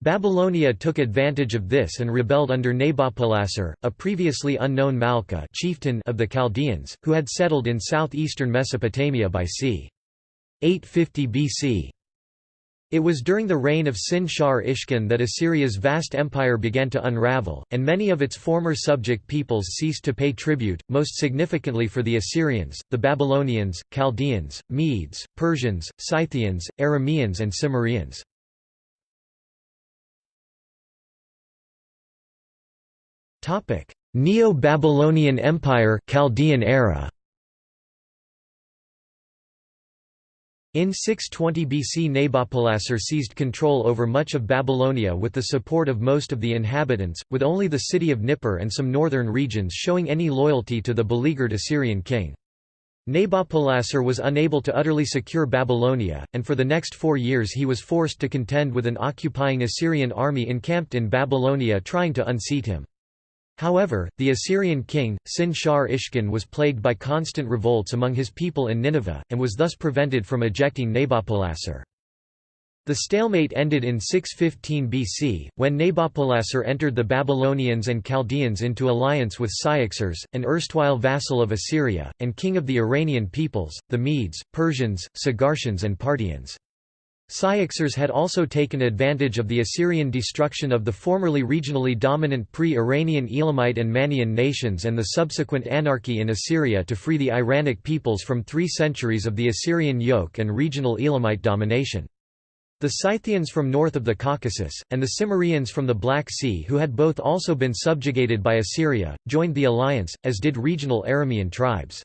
Babylonia took advantage of this and rebelled under Nabopolassar, a previously unknown Malka chieftain of the Chaldeans, who had settled in southeastern Mesopotamia by c. 850 BC. It was during the reign of Sin-Shar Ishkun that Assyria's vast empire began to unravel, and many of its former subject peoples ceased to pay tribute, most significantly for the Assyrians, the Babylonians, Chaldeans, Medes, Persians, Scythians, Arameans and Cimmerians. Neo-Babylonian Empire Chaldean era In 620 BC Nabopolassar seized control over much of Babylonia with the support of most of the inhabitants, with only the city of Nippur and some northern regions showing any loyalty to the beleaguered Assyrian king. Nabopolassar was unable to utterly secure Babylonia, and for the next four years he was forced to contend with an occupying Assyrian army encamped in Babylonia trying to unseat him. However, the Assyrian king, Sin-Shar Ishkun was plagued by constant revolts among his people in Nineveh, and was thus prevented from ejecting Nabopolassar. The stalemate ended in 615 BC, when Nabopolassar entered the Babylonians and Chaldeans into alliance with Cyaxares, an erstwhile vassal of Assyria, and king of the Iranian peoples, the Medes, Persians, Sagartians and Parthians. Cyaxares had also taken advantage of the Assyrian destruction of the formerly regionally dominant pre-Iranian Elamite and Mannaean nations and the subsequent anarchy in Assyria to free the Iranic peoples from three centuries of the Assyrian yoke and regional Elamite domination. The Scythians from north of the Caucasus, and the Cimmerians from the Black Sea who had both also been subjugated by Assyria, joined the alliance, as did regional Aramean tribes.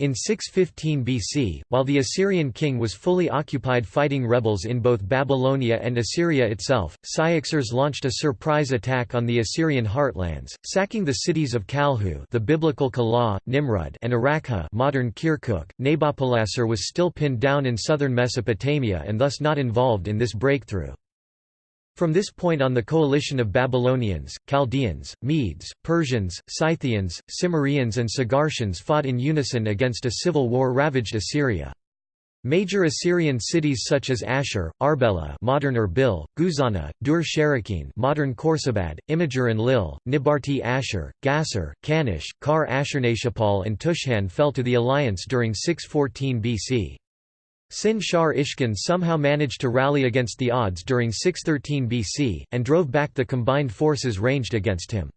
In 615 BC, while the Assyrian king was fully occupied fighting rebels in both Babylonia and Assyria itself, Cyaxares launched a surprise attack on the Assyrian heartlands, sacking the cities of Kalhu the biblical Calah, Nimrud and Arrapha modern Kirkuk. Nabopolassar was still pinned down in southern Mesopotamia and thus not involved in this breakthrough. From this point on the coalition of Babylonians, Chaldeans, Medes, Persians, Scythians, Cimmerians and Sagartians fought in unison against a civil war ravaged Assyria. Major Assyrian cities such as Ashur, Arbela modern Erbil, Guzana, Dur Sharrukin modern Khorsabad, Imgur-Enlil, Nibarti Ashur, Gasur, Kanish, Kar Ashurnasirpal and Tushhan fell to the alliance during 614 BC. Sin Shar Ishkun somehow managed to rally against the odds during 613 BC, and drove back the combined forces ranged against him.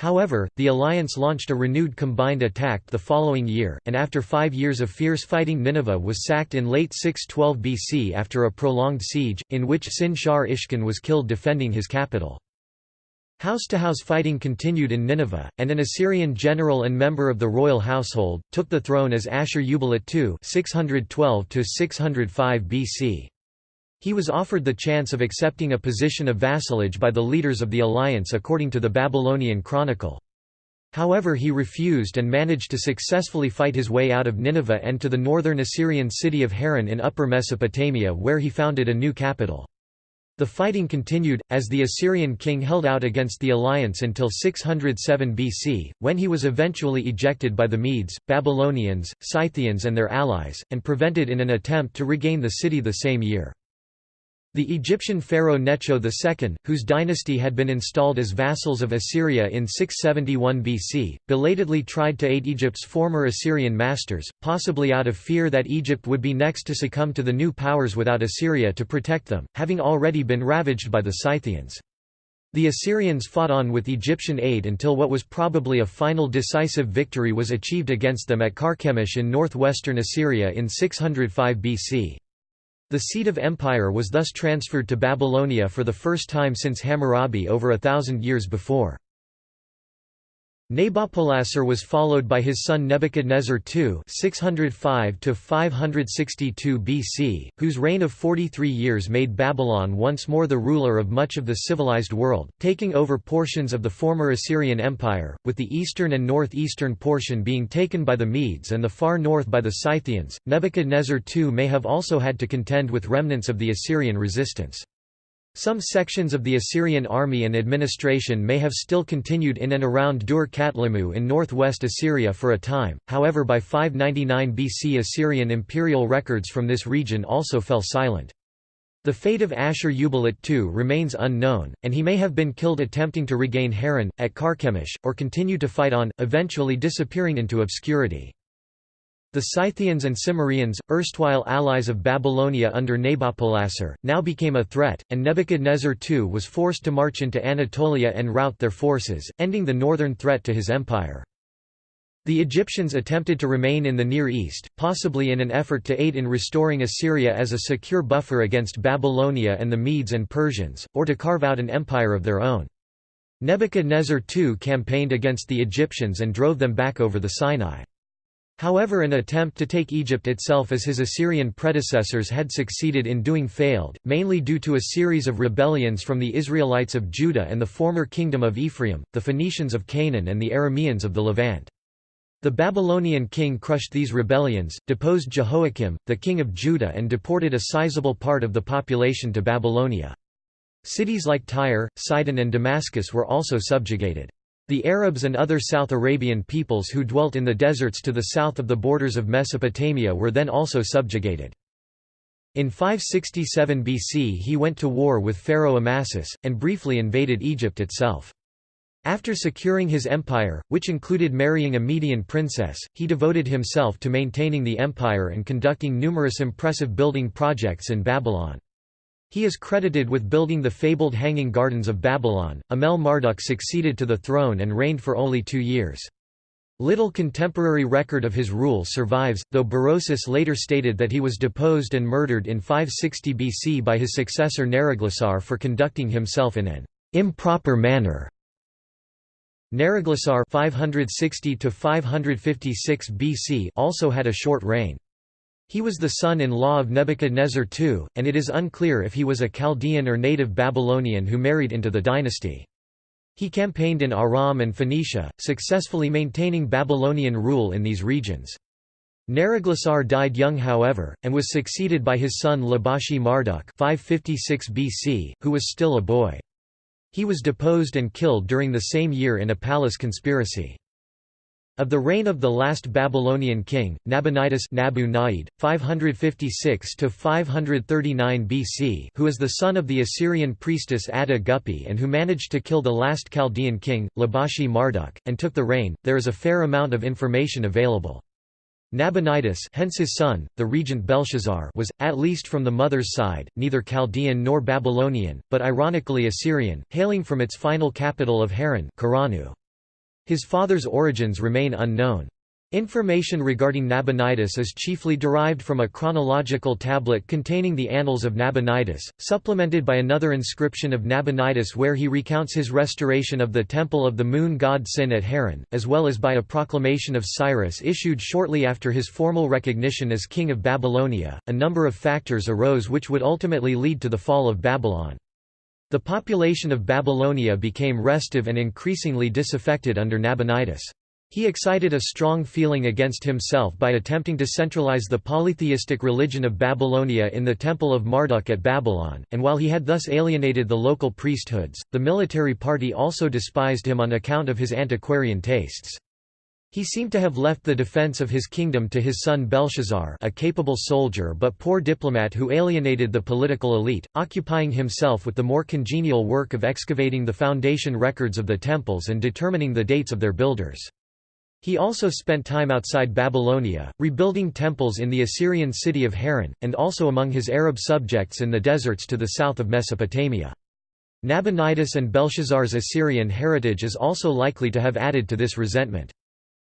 However, the alliance launched a renewed combined attack the following year, and after five years of fierce fighting Nineveh was sacked in late 612 BC after a prolonged siege, in which Sin Shar Ishkun was killed defending his capital. House-to-house -house fighting continued in Nineveh, and an Assyrian general and member of the royal household, took the throne as Ashur-uballit II 612 BC. He was offered the chance of accepting a position of vassalage by the leaders of the alliance according to the Babylonian Chronicle. However he refused and managed to successfully fight his way out of Nineveh and to the northern Assyrian city of Haran in Upper Mesopotamia where he founded a new capital. The fighting continued, as the Assyrian king held out against the alliance until 607 BC, when he was eventually ejected by the Medes, Babylonians, Scythians and their allies, and prevented in an attempt to regain the city the same year. The Egyptian pharaoh Necho II, whose dynasty had been installed as vassals of Assyria in 671 BC, belatedly tried to aid Egypt's former Assyrian masters, possibly out of fear that Egypt would be next to succumb to the new powers without Assyria to protect them, having already been ravaged by the Scythians. The Assyrians fought on with Egyptian aid until what was probably a final decisive victory was achieved against them at Carchemish in northwestern Assyria in 605 BC. The seat of empire was thus transferred to Babylonia for the first time since Hammurabi over a thousand years before. Nabopolassar was followed by his son Nebuchadnezzar II 605 BC, whose reign of 43 years made Babylon once more the ruler of much of the civilized world, taking over portions of the former Assyrian Empire, with the eastern and northeastern portion being taken by the Medes and the far north by the Scythians. Nebuchadnezzar II may have also had to contend with remnants of the Assyrian resistance. Some sections of the Assyrian army and administration may have still continued in and around Dur Katlimmu in northwest Assyria for a time, however by 599 BC Assyrian imperial records from this region also fell silent. The fate of Ashur-uballit II remains unknown, and he may have been killed attempting to regain Haran, at Carchemish, or continue to fight on, eventually disappearing into obscurity. The Scythians and Cimmerians, erstwhile allies of Babylonia under Nabopolassar, now became a threat, and Nebuchadnezzar II was forced to march into Anatolia and rout their forces, ending the northern threat to his empire. The Egyptians attempted to remain in the Near East, possibly in an effort to aid in restoring Assyria as a secure buffer against Babylonia and the Medes and Persians, or to carve out an empire of their own. Nebuchadnezzar II campaigned against the Egyptians and drove them back over the Sinai. However an attempt to take Egypt itself as his Assyrian predecessors had succeeded in doing failed, mainly due to a series of rebellions from the Israelites of Judah and the former kingdom of Ephraim, the Phoenicians of Canaan and the Arameans of the Levant. The Babylonian king crushed these rebellions, deposed Jehoiakim, the king of Judah and deported a sizable part of the population to Babylonia. Cities like Tyre, Sidon and Damascus were also subjugated. The Arabs and other South Arabian peoples who dwelt in the deserts to the south of the borders of Mesopotamia were then also subjugated. In 567 BC he went to war with Pharaoh Amasis, and briefly invaded Egypt itself. After securing his empire, which included marrying a Median princess, he devoted himself to maintaining the empire and conducting numerous impressive building projects in Babylon. He is credited with building the fabled Hanging Gardens of Babylon. Amel Marduk succeeded to the throne and reigned for only two years. Little contemporary record of his rule survives, though Berosus later stated that he was deposed and murdered in 560 BC by his successor Neriglissar for conducting himself in an improper manner. Neriglissar 560 BC also had a short reign. He was the son-in-law of Nebuchadnezzar II, and it is unclear if he was a Chaldean or native Babylonian who married into the dynasty. He campaigned in Aram and Phoenicia, successfully maintaining Babylonian rule in these regions. Neriglissar died young however, and was succeeded by his son Labashi Marduk 556 BC, who was still a boy. He was deposed and killed during the same year in a palace conspiracy. Of the reign of the last Babylonian king, Nabonidus Nabu 556–539 BC who is the son of the Assyrian priestess Adda Guppi and who managed to kill the last Chaldean king, Labashi Marduk, and took the reign, there is a fair amount of information available. Nabonidus hence his son, the regent Belshazzar was, at least from the mother's side, neither Chaldean nor Babylonian, but ironically Assyrian, hailing from its final capital of Haran his father's origins remain unknown. Information regarding Nabonidus is chiefly derived from a chronological tablet containing the Annals of Nabonidus, supplemented by another inscription of Nabonidus where he recounts his restoration of the temple of the moon god Sin at Haran, as well as by a proclamation of Cyrus issued shortly after his formal recognition as king of Babylonia. A number of factors arose which would ultimately lead to the fall of Babylon. The population of Babylonia became restive and increasingly disaffected under Nabonidus. He excited a strong feeling against himself by attempting to centralize the polytheistic religion of Babylonia in the Temple of Marduk at Babylon, and while he had thus alienated the local priesthoods, the military party also despised him on account of his antiquarian tastes. He seemed to have left the defense of his kingdom to his son Belshazzar a capable soldier but poor diplomat who alienated the political elite, occupying himself with the more congenial work of excavating the foundation records of the temples and determining the dates of their builders. He also spent time outside Babylonia, rebuilding temples in the Assyrian city of Haran, and also among his Arab subjects in the deserts to the south of Mesopotamia. Nabonidus and Belshazzar's Assyrian heritage is also likely to have added to this resentment.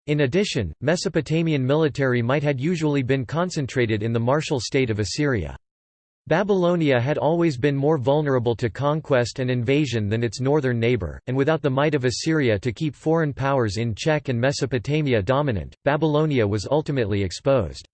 In addition, Mesopotamian military might had usually been concentrated in the martial state of Assyria. Babylonia had always been more vulnerable to conquest and invasion than its northern neighbor, and without the might of Assyria to keep foreign powers in check and Mesopotamia dominant, Babylonia was ultimately exposed.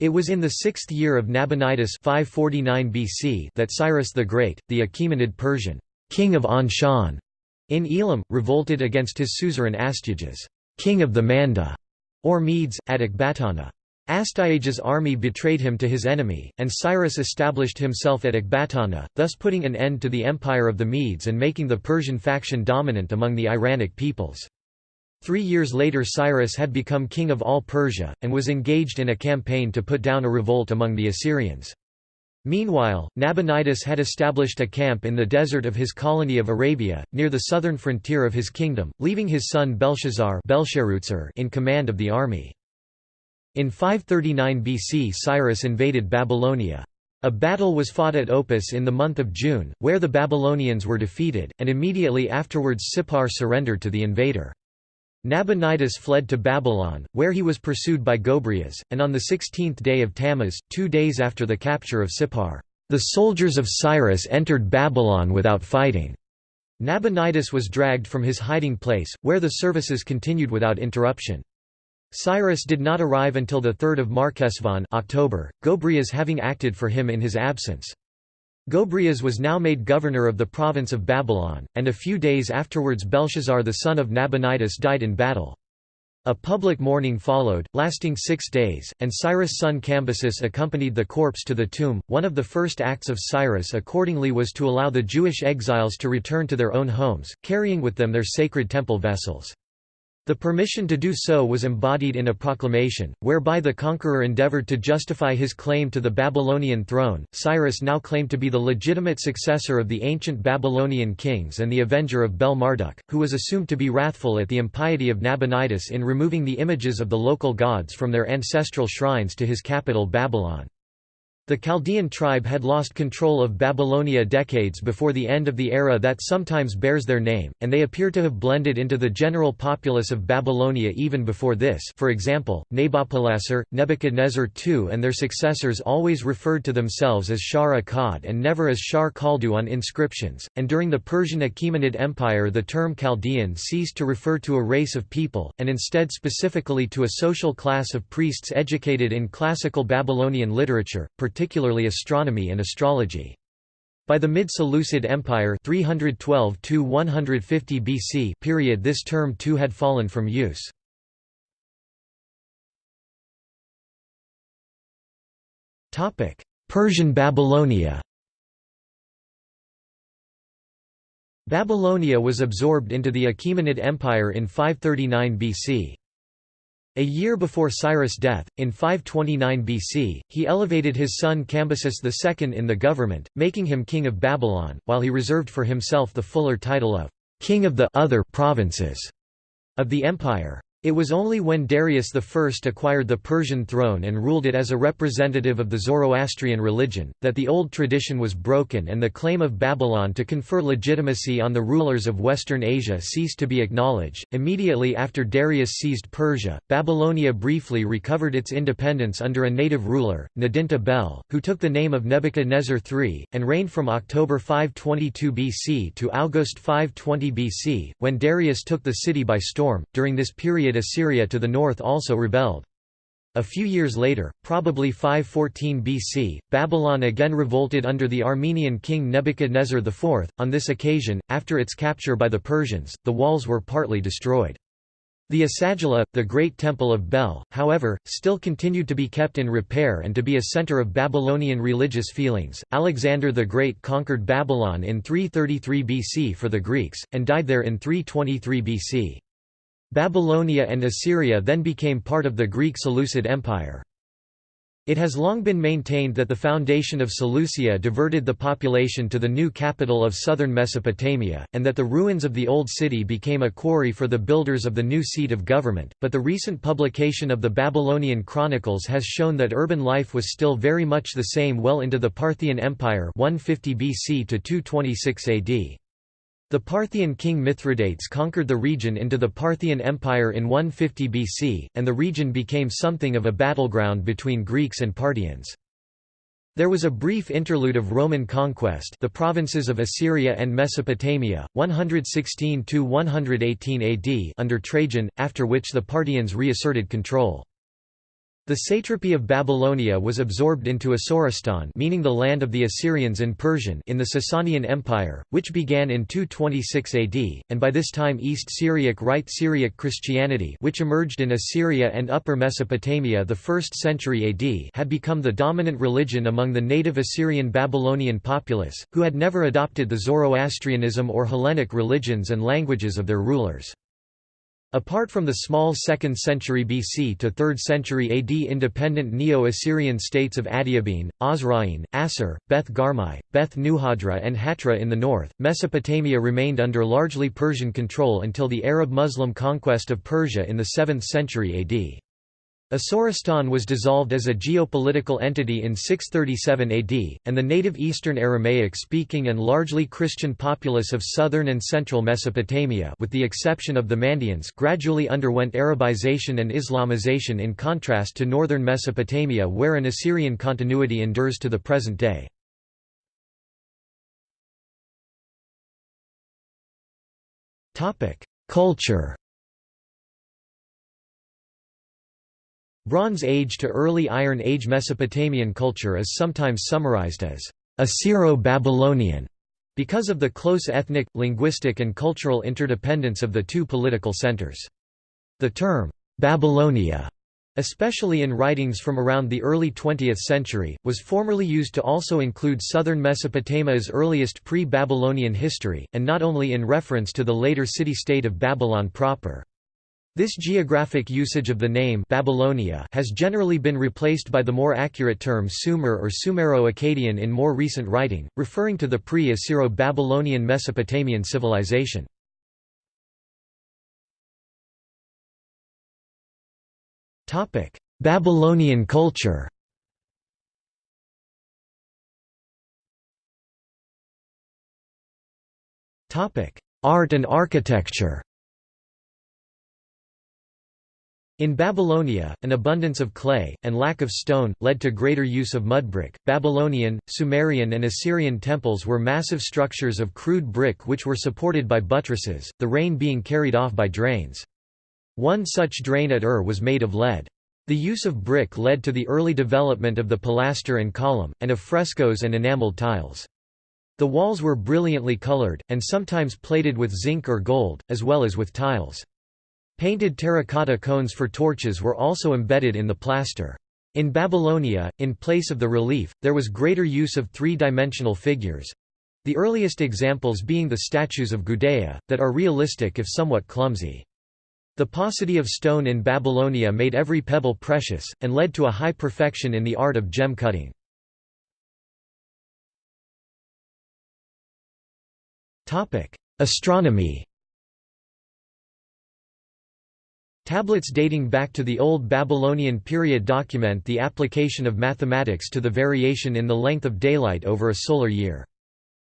It was in the sixth year of Nabonidus 549 BC that Cyrus the Great, the Achaemenid Persian king of Anshan in Elam, revolted against his suzerain Astyages king of the Manda, or Medes, at Ecbatana. Astyages' army betrayed him to his enemy, and Cyrus established himself at Ecbatana, thus putting an end to the empire of the Medes and making the Persian faction dominant among the Iranic peoples. Three years later Cyrus had become king of all Persia, and was engaged in a campaign to put down a revolt among the Assyrians. Meanwhile, Nabonidus had established a camp in the desert of his colony of Arabia, near the southern frontier of his kingdom, leaving his son Belshazzar in command of the army. In 539 BC Cyrus invaded Babylonia. A battle was fought at Opis in the month of June, where the Babylonians were defeated, and immediately afterwards Sippar surrendered to the invader. Nabonidus fled to Babylon, where he was pursued by Gobryas, and on the sixteenth day of Tammuz, two days after the capture of Sippar, the soldiers of Cyrus entered Babylon without fighting. Nabonidus was dragged from his hiding place, where the services continued without interruption. Cyrus did not arrive until the 3 Marchesvan October, Gobryas having acted for him in his absence. Gobryas was now made governor of the province of Babylon, and a few days afterwards Belshazzar the son of Nabonidus died in battle. A public mourning followed, lasting six days, and Cyrus' son Cambyses accompanied the corpse to the tomb. One of the first acts of Cyrus accordingly was to allow the Jewish exiles to return to their own homes, carrying with them their sacred temple vessels. The permission to do so was embodied in a proclamation, whereby the conqueror endeavored to justify his claim to the Babylonian throne. Cyrus now claimed to be the legitimate successor of the ancient Babylonian kings and the avenger of Bel Marduk, who was assumed to be wrathful at the impiety of Nabonidus in removing the images of the local gods from their ancestral shrines to his capital Babylon. The Chaldean tribe had lost control of Babylonia decades before the end of the era that sometimes bears their name, and they appear to have blended into the general populace of Babylonia even before this. For example, Nabopolassar, Nebuchadnezzar II and their successors always referred to themselves as Shar Akkad and never as Shar Khaldu on inscriptions, and during the Persian Achaemenid Empire the term Chaldean ceased to refer to a race of people, and instead specifically to a social class of priests educated in classical Babylonian literature, particularly astronomy and astrology. By the mid-Seleucid Empire 312 BC period this term too had fallen from use. Persian Babylonia Babylonia was absorbed into the Achaemenid Empire in 539 BC. A year before Cyrus' death, in 529 BC, he elevated his son Cambyses II in the government, making him king of Babylon, while he reserved for himself the fuller title of king of the other provinces of the empire. It was only when Darius I acquired the Persian throne and ruled it as a representative of the Zoroastrian religion, that the old tradition was broken and the claim of Babylon to confer legitimacy on the rulers of Western Asia ceased to be acknowledged. Immediately after Darius seized Persia, Babylonia briefly recovered its independence under a native ruler, Nidintu Bel, who took the name of Nebuchadnezzar III, and reigned from October 522 BC to August 520 BC, when Darius took the city by storm. During this period, Assyria to the north also rebelled. A few years later, probably 514 BC, Babylon again revolted under the Armenian king Nebuchadnezzar IV. On this occasion, after its capture by the Persians, the walls were partly destroyed. The Esagila, the great temple of Bel, however, still continued to be kept in repair and to be a center of Babylonian religious feelings. Alexander the Great conquered Babylon in 333 BC for the Greeks, and died there in 323 BC. Babylonia and Assyria then became part of the Greek Seleucid Empire. It has long been maintained that the foundation of Seleucia diverted the population to the new capital of southern Mesopotamia, and that the ruins of the old city became a quarry for the builders of the new seat of government, but the recent publication of the Babylonian Chronicles has shown that urban life was still very much the same well into the Parthian Empire 150 BC to 226 AD. The Parthian king Mithridates conquered the region into the Parthian Empire in 150 BC, and the region became something of a battleground between Greeks and Parthians. There was a brief interlude of Roman conquest the provinces of Assyria and Mesopotamia, 116–118 AD under Trajan, after which the Parthians reasserted control. The satrapy of Babylonia was absorbed into Asoristan meaning the land of the Assyrians in Persian in the Sasanian Empire, which began in 226 AD, and by this time East Syriac Rite Syriac Christianity which emerged in Assyria and Upper Mesopotamia the 1st century AD had become the dominant religion among the native Assyrian Babylonian populace, who had never adopted the Zoroastrianism or Hellenic religions and languages of their rulers. Apart from the small 2nd century BC to 3rd century AD independent Neo-Assyrian states of Adiabene, Osroene, Assur, Beth Garmai, Beth Nuhadra and Hatra in the north, Mesopotamia remained under largely Persian control until the Arab-Muslim conquest of Persia in the 7th century AD. Asoristan was dissolved as a geopolitical entity in 637 AD, and the native Eastern Aramaic-speaking and largely Christian populace of southern and central Mesopotamia with the exception of the Mandeans gradually underwent Arabization and Islamization in contrast to northern Mesopotamia where an Assyrian continuity endures to the present day. Culture Bronze Age to Early Iron Age Mesopotamian culture is sometimes summarized as Assyro-Babylonian because of the close ethnic, linguistic and cultural interdependence of the two political centers. The term, Babylonia, especially in writings from around the early 20th century, was formerly used to also include southern Mesopotamia's earliest pre-Babylonian history, and not only in reference to the later city-state of Babylon proper. This geographic usage of the name Babylonia has generally been replaced by the more accurate term Sumer or Sumero-Akkadian in more recent writing, referring to the pre-Assyro-Babylonian Mesopotamian civilization. Babylonian culture Art and architecture In Babylonia, an abundance of clay, and lack of stone, led to greater use of mudbrick. Babylonian, Sumerian, and Assyrian temples were massive structures of crude brick which were supported by buttresses, the rain being carried off by drains. One such drain at Ur was made of lead. The use of brick led to the early development of the pilaster and column, and of frescoes and enameled tiles. The walls were brilliantly colored, and sometimes plated with zinc or gold, as well as with tiles. Painted terracotta cones for torches were also embedded in the plaster. In Babylonia, in place of the relief, there was greater use of three-dimensional figures—the earliest examples being the statues of Gudea, that are realistic if somewhat clumsy. The paucity of stone in Babylonia made every pebble precious, and led to a high perfection in the art of gem cutting. Astronomy Tablets dating back to the Old Babylonian period document the application of mathematics to the variation in the length of daylight over a solar year.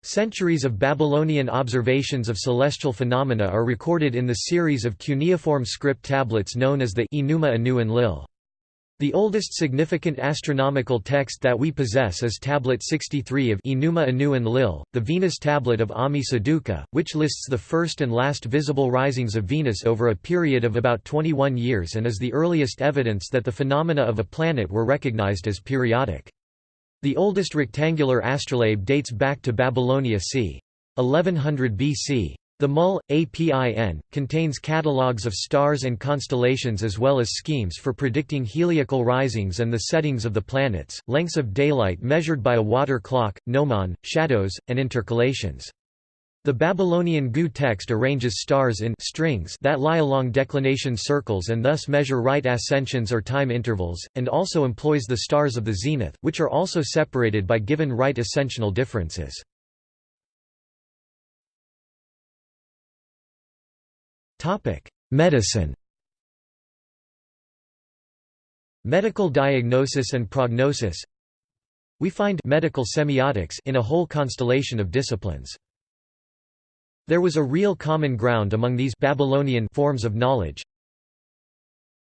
Centuries of Babylonian observations of celestial phenomena are recorded in the series of cuneiform script tablets known as the Enuma Anu Enlil. The oldest significant astronomical text that we possess is Tablet 63 of Enuma Anu Enlil, the Venus tablet of Ammi Saduqa, which lists the first and last visible risings of Venus over a period of about 21 years and is the earliest evidence that the phenomena of a planet were recognized as periodic. The oldest rectangular astrolabe dates back to Babylonia c. 1100 BC. The MUL, APIN, contains catalogues of stars and constellations as well as schemes for predicting heliacal risings and the settings of the planets, lengths of daylight measured by a water clock, gnomon, shadows, and intercalations. The Babylonian GU text arranges stars in strings that lie along declination circles and thus measure right ascensions or time intervals, and also employs the stars of the zenith, which are also separated by given right ascensional differences. Medicine. Medical diagnosis and prognosis. We find medical semiotics in a whole constellation of disciplines. There was a real common ground among these Babylonian forms of knowledge.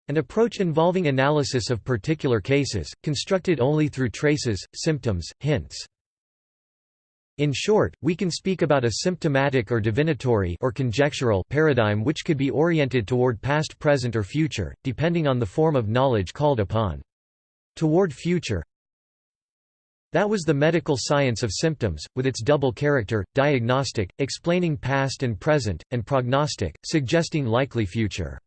An approach involving analysis of particular cases, constructed only through traces, symptoms, hints. In short, we can speak about a symptomatic or divinatory or conjectural paradigm which could be oriented toward past present or future, depending on the form of knowledge called upon. Toward future That was the medical science of symptoms, with its double character, diagnostic, explaining past and present, and prognostic, suggesting likely future.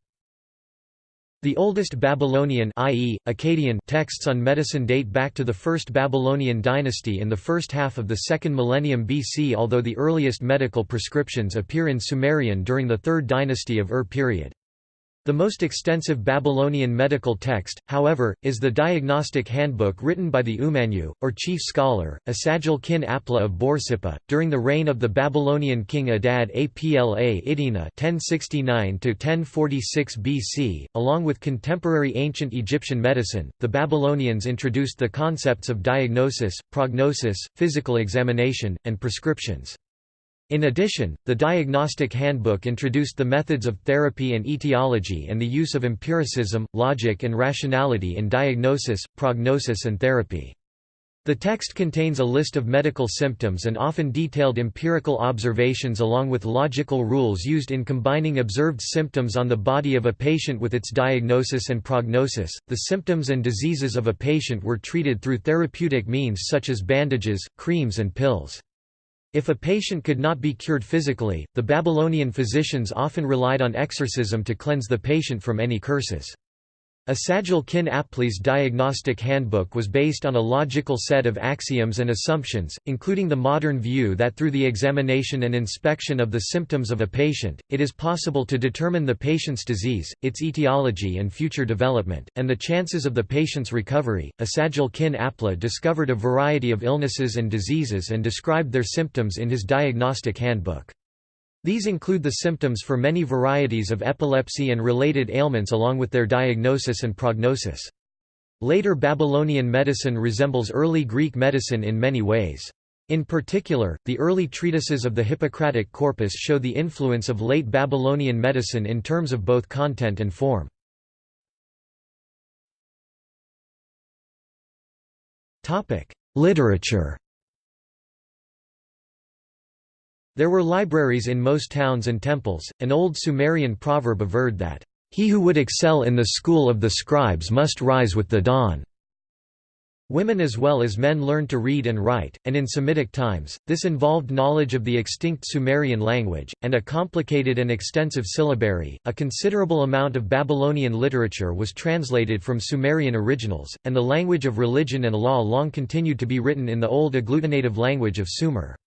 The oldest Babylonian i.e., Akkadian texts on medicine date back to the First Babylonian dynasty in the first half of the second millennium BC although the earliest medical prescriptions appear in Sumerian during the Third Dynasty of Ur period. The most extensive Babylonian medical text, however, is the Diagnostic Handbook written by the Ummanu, or chief scholar, Esagil kin Apla of Borsippa, during the reign of the Babylonian king Adad Apla Iddina 1069–1046 BC. Along with contemporary ancient Egyptian medicine, the Babylonians introduced the concepts of diagnosis, prognosis, physical examination, and prescriptions. In addition, the Diagnostic Handbook introduced the methods of therapy and etiology and the use of empiricism, logic and rationality in diagnosis, prognosis and therapy. The text contains a list of medical symptoms and often detailed empirical observations along with logical rules used in combining observed symptoms on the body of a patient with its diagnosis and prognosis. The symptoms and diseases of a patient were treated through therapeutic means such as bandages, creams, and pills. If a patient could not be cured physically, the Babylonian physicians often relied on exorcism to cleanse the patient from any curses. Esagil kin Apli's diagnostic handbook was based on a logical set of axioms and assumptions, including the modern view that through the examination and inspection of the symptoms of a patient, it is possible to determine the patient's disease, its etiology and future development, and the chances of the patient's recovery. Esagil kin Apla discovered a variety of illnesses and diseases and described their symptoms in his diagnostic handbook. These include the symptoms for many varieties of epilepsy and related ailments along with their diagnosis and prognosis. Later Babylonian medicine resembles early Greek medicine in many ways. In particular, the early treatises of the Hippocratic corpus show the influence of late Babylonian medicine in terms of both content and form. Literature There were libraries in most towns and temples. An old Sumerian proverb averred that, He who would excel in the school of the scribes must rise with the dawn. Women as well as men learned to read and write, and in Semitic times, this involved knowledge of the extinct Sumerian language, and a complicated and extensive syllabary. A considerable amount of Babylonian literature was translated from Sumerian originals, and the language of religion and law long continued to be written in the old agglutinative language of Sumer.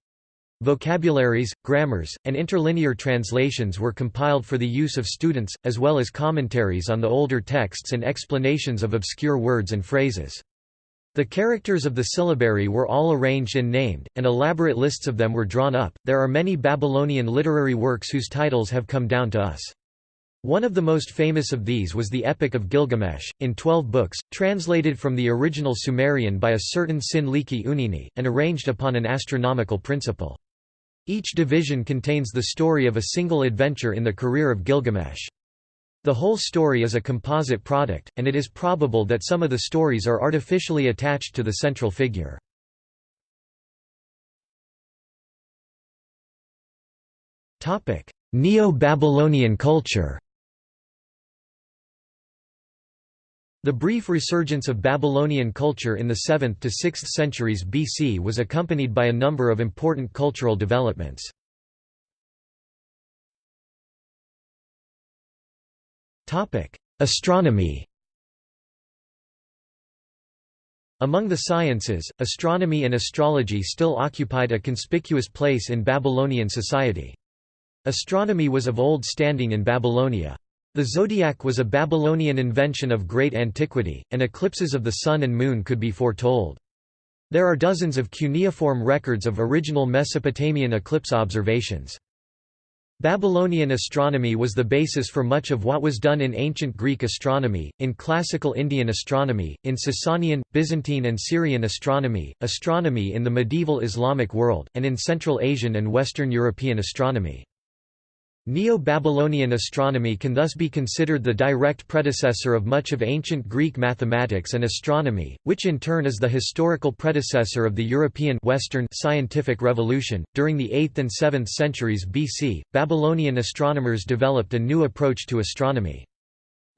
Vocabularies, grammars, and interlinear translations were compiled for the use of students, as well as commentaries on the older texts and explanations of obscure words and phrases. The characters of the syllabary were all arranged and named, and elaborate lists of them were drawn up. There are many Babylonian literary works whose titles have come down to us. One of the most famous of these was the Epic of Gilgamesh, in twelve books, translated from the original Sumerian by a certain Sin-liqi-unninni, and arranged upon an astronomical principle. Each division contains the story of a single adventure in the career of Gilgamesh. The whole story is a composite product, and it is probable that some of the stories are artificially attached to the central figure. Neo-Babylonian culture The brief resurgence of Babylonian culture in the 7th to 6th centuries BC was accompanied by a number of important cultural developments. Astronomy Among the sciences, astronomy and astrology still occupied a conspicuous place in Babylonian society. Astronomy was of old standing in Babylonia. The zodiac was a Babylonian invention of great antiquity, and eclipses of the sun and moon could be foretold. There are dozens of cuneiform records of original Mesopotamian eclipse observations. Babylonian astronomy was the basis for much of what was done in ancient Greek astronomy, in classical Indian astronomy, in Sasanian, Byzantine and Syrian astronomy, astronomy in the medieval Islamic world, and in Central Asian and Western European astronomy. Neo-Babylonian astronomy can thus be considered the direct predecessor of much of ancient Greek mathematics and astronomy, which in turn is the historical predecessor of the European Western scientific revolution. During the 8th and 7th centuries BC, Babylonian astronomers developed a new approach to astronomy.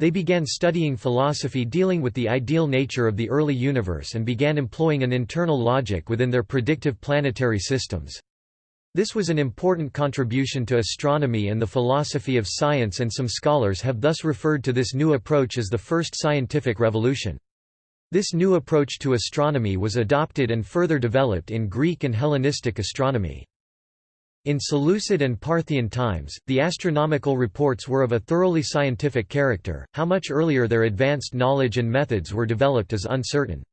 They began studying philosophy dealing with the ideal nature of the early universe and began employing an internal logic within their predictive planetary systems. This was an important contribution to astronomy and the philosophy of science and some scholars have thus referred to this new approach as the first scientific revolution. This new approach to astronomy was adopted and further developed in Greek and Hellenistic astronomy. In Seleucid and Parthian times, the astronomical reports were of a thoroughly scientific character, how much earlier their advanced knowledge and methods were developed is uncertain.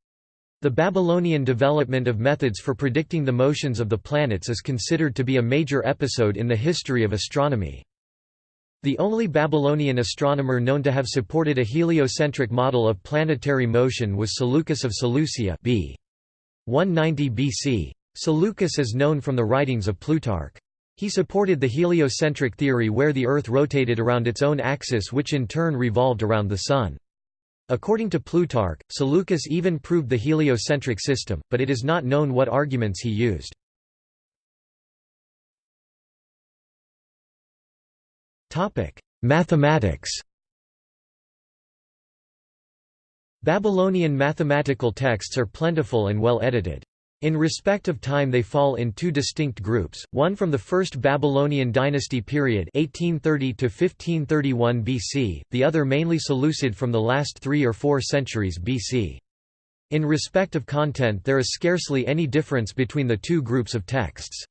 The Babylonian development of methods for predicting the motions of the planets is considered to be a major episode in the history of astronomy. The only Babylonian astronomer known to have supported a heliocentric model of planetary motion was Seleucus of Seleucia b. 190 BC. Seleucus is known from the writings of Plutarch. He supported the heliocentric theory where the Earth rotated around its own axis which in turn revolved around the Sun. According to Plutarch, Seleucus even proved the heliocentric system, but it is not known what arguments he used. Mathematics Babylonian mathematical texts are plentiful and well edited. In respect of time they fall in two distinct groups, one from the First Babylonian dynasty period 1830 to 1531 BC, the other mainly Seleucid from the last three or four centuries BC. In respect of content there is scarcely any difference between the two groups of texts.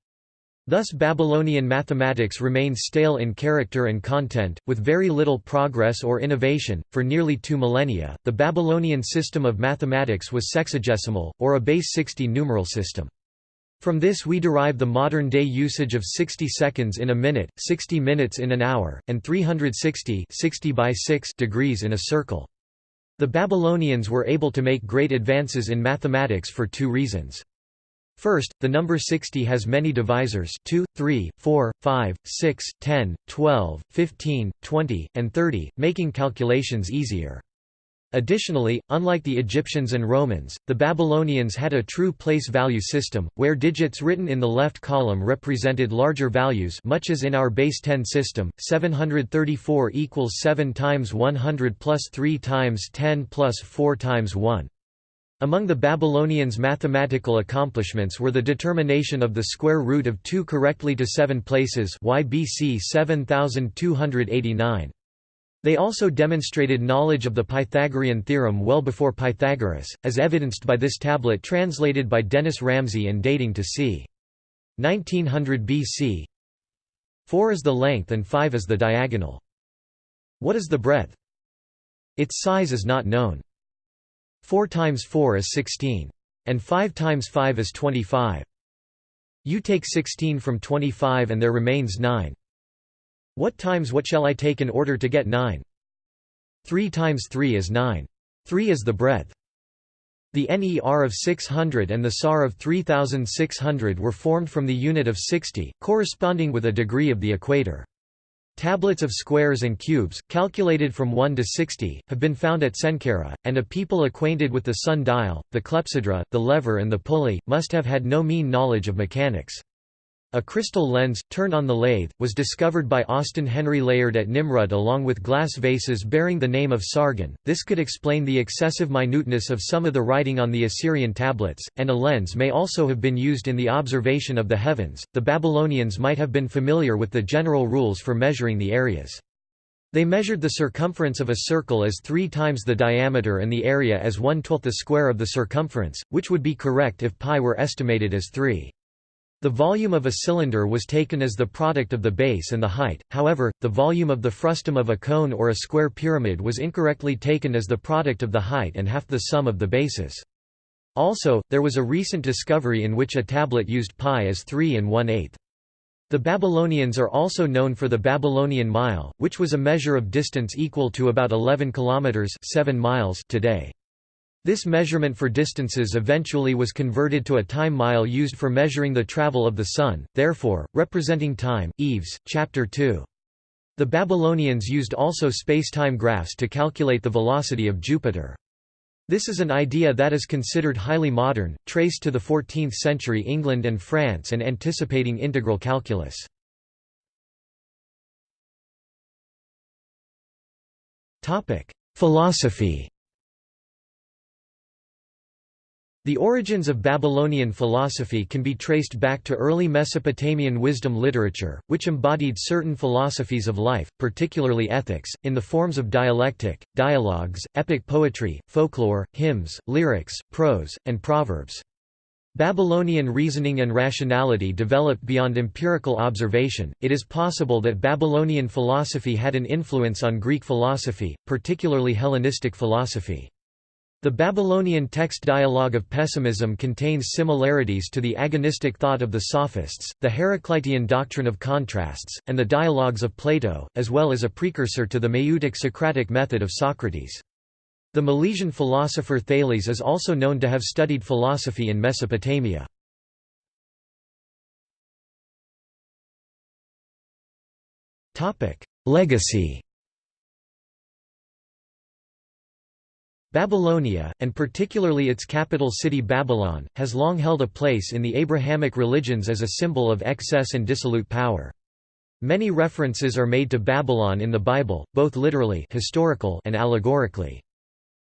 Thus Babylonian mathematics remains stale in character and content, with very little progress or innovation. For nearly two millennia, the Babylonian system of mathematics was sexagesimal, or a base 60 numeral system. From this we derive the modern-day usage of 60 seconds in a minute, 60 minutes in an hour, and 360 60 by 6 degrees in a circle. The Babylonians were able to make great advances in mathematics for two reasons. First, the number 60 has many divisors 2, 3, 4, 5, 6, 10, 12, 15, 20, and 30, making calculations easier. Additionally, unlike the Egyptians and Romans, the Babylonians had a true place value system, where digits written in the left column represented larger values much as in our base 10 system, 734 equals 7 times 100 plus 3 times 10 plus 4 times 1. Among the Babylonians' mathematical accomplishments were the determination of the square root of 2 correctly to 7 places YBC 7289. They also demonstrated knowledge of the Pythagorean theorem well before Pythagoras, as evidenced by this tablet translated by Dennis Ramsey and dating to c. 1900 BC. 4 is the length and 5 is the diagonal. What is the breadth? Its size is not known. 4 times 4 is 16. And 5 times 5 is 25. You take 16 from 25 and there remains 9. What times what shall I take in order to get 9? 3 times 3 is 9. 3 is the breadth. The NER of 600 and the SAR of 3600 were formed from the unit of 60, corresponding with a degree of the equator. Tablets of squares and cubes, calculated from 1 to 60, have been found at Senkera, and a people acquainted with the sun dial, the clepsydra, the lever and the pulley, must have had no mean knowledge of mechanics. A crystal lens, turned on the lathe, was discovered by Austin Henry Layard at Nimrud along with glass vases bearing the name of Sargon. This could explain the excessive minuteness of some of the writing on the Assyrian tablets, and a lens may also have been used in the observation of the heavens. The Babylonians might have been familiar with the general rules for measuring the areas. They measured the circumference of a circle as three times the diameter and the area as one-twelfth the square of the circumference, which would be correct if pi were estimated as 3. The volume of a cylinder was taken as the product of the base and the height, however, the volume of the frustum of a cone or a square pyramid was incorrectly taken as the product of the height and half the sum of the bases. Also, there was a recent discovery in which a tablet used pi as 3 and 1 8 The Babylonians are also known for the Babylonian mile, which was a measure of distance equal to about 11 kilometers 7 miles today. This measurement for distances eventually was converted to a time mile used for measuring the travel of the Sun, therefore, representing time. Eves, Chapter 2. The Babylonians used also spacetime graphs to calculate the velocity of Jupiter. This is an idea that is considered highly modern, traced to the 14th century England and France and anticipating integral calculus. Philosophy The origins of Babylonian philosophy can be traced back to early Mesopotamian wisdom literature, which embodied certain philosophies of life, particularly ethics, in the forms of dialectic, dialogues, epic poetry, folklore, hymns, lyrics, prose, and proverbs. Babylonian reasoning and rationality developed beyond empirical observation. It is possible that Babylonian philosophy had an influence on Greek philosophy, particularly Hellenistic philosophy. The Babylonian text dialogue of pessimism contains similarities to the agonistic thought of the Sophists, the Heraclitean doctrine of contrasts, and the dialogues of Plato, as well as a precursor to the Maieutic Socratic method of Socrates. The Milesian philosopher Thales is also known to have studied philosophy in Mesopotamia. Legacy Babylonia, and particularly its capital city Babylon, has long held a place in the Abrahamic religions as a symbol of excess and dissolute power. Many references are made to Babylon in the Bible, both literally historical and allegorically.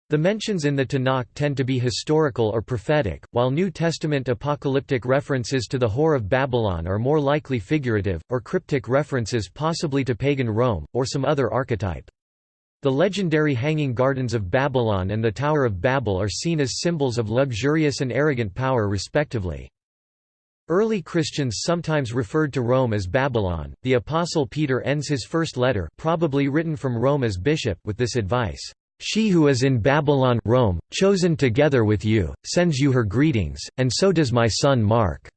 The mentions in the Tanakh tend to be historical or prophetic, while New Testament apocalyptic references to the Whore of Babylon are more likely figurative, or cryptic references possibly to pagan Rome, or some other archetype. The legendary Hanging Gardens of Babylon and the Tower of Babel are seen as symbols of luxurious and arrogant power respectively. Early Christians sometimes referred to Rome as Babylon. The apostle Peter ends his first letter, probably written from Rome as bishop, with this advice: "She who is in Babylon, Rome, chosen together with you, sends you her greetings, and so does my son Mark."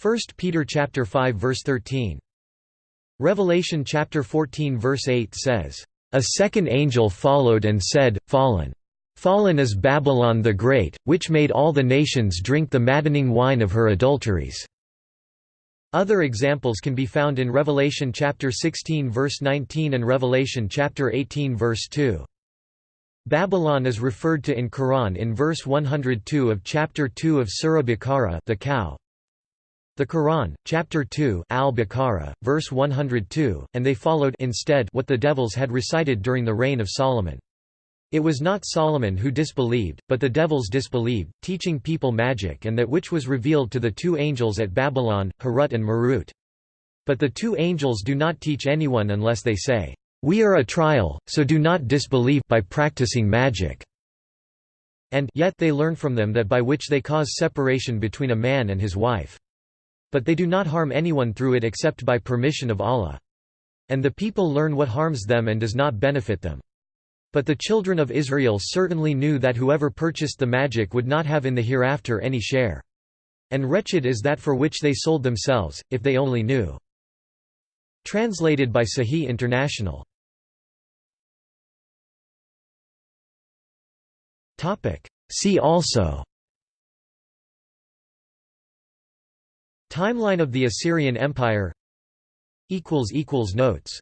1 Peter chapter 5 verse 13. Revelation chapter 14 verse 8 says, a second angel followed and said, Fallen! Fallen is Babylon the Great, which made all the nations drink the maddening wine of her adulteries." Other examples can be found in Revelation chapter 16 verse 19 and Revelation chapter 18 verse 2. Babylon is referred to in Quran in verse 102 of chapter 2 of Surah Baqarah the cow. The Quran, chapter 2, Al-Baqarah, verse 102, and they followed instead what the devils had recited during the reign of Solomon. It was not Solomon who disbelieved, but the devils disbelieved, teaching people magic and that which was revealed to the two angels at Babylon, Harut and Marut. But the two angels do not teach anyone unless they say, "'We are a trial, so do not disbelieve by practicing magic' and yet they learn from them that by which they cause separation between a man and his wife. But they do not harm anyone through it except by permission of Allah. And the people learn what harms them and does not benefit them. But the children of Israel certainly knew that whoever purchased the magic would not have in the hereafter any share. And wretched is that for which they sold themselves, if they only knew. Translated by Sahih International. See also Timeline of the Assyrian Empire. Notes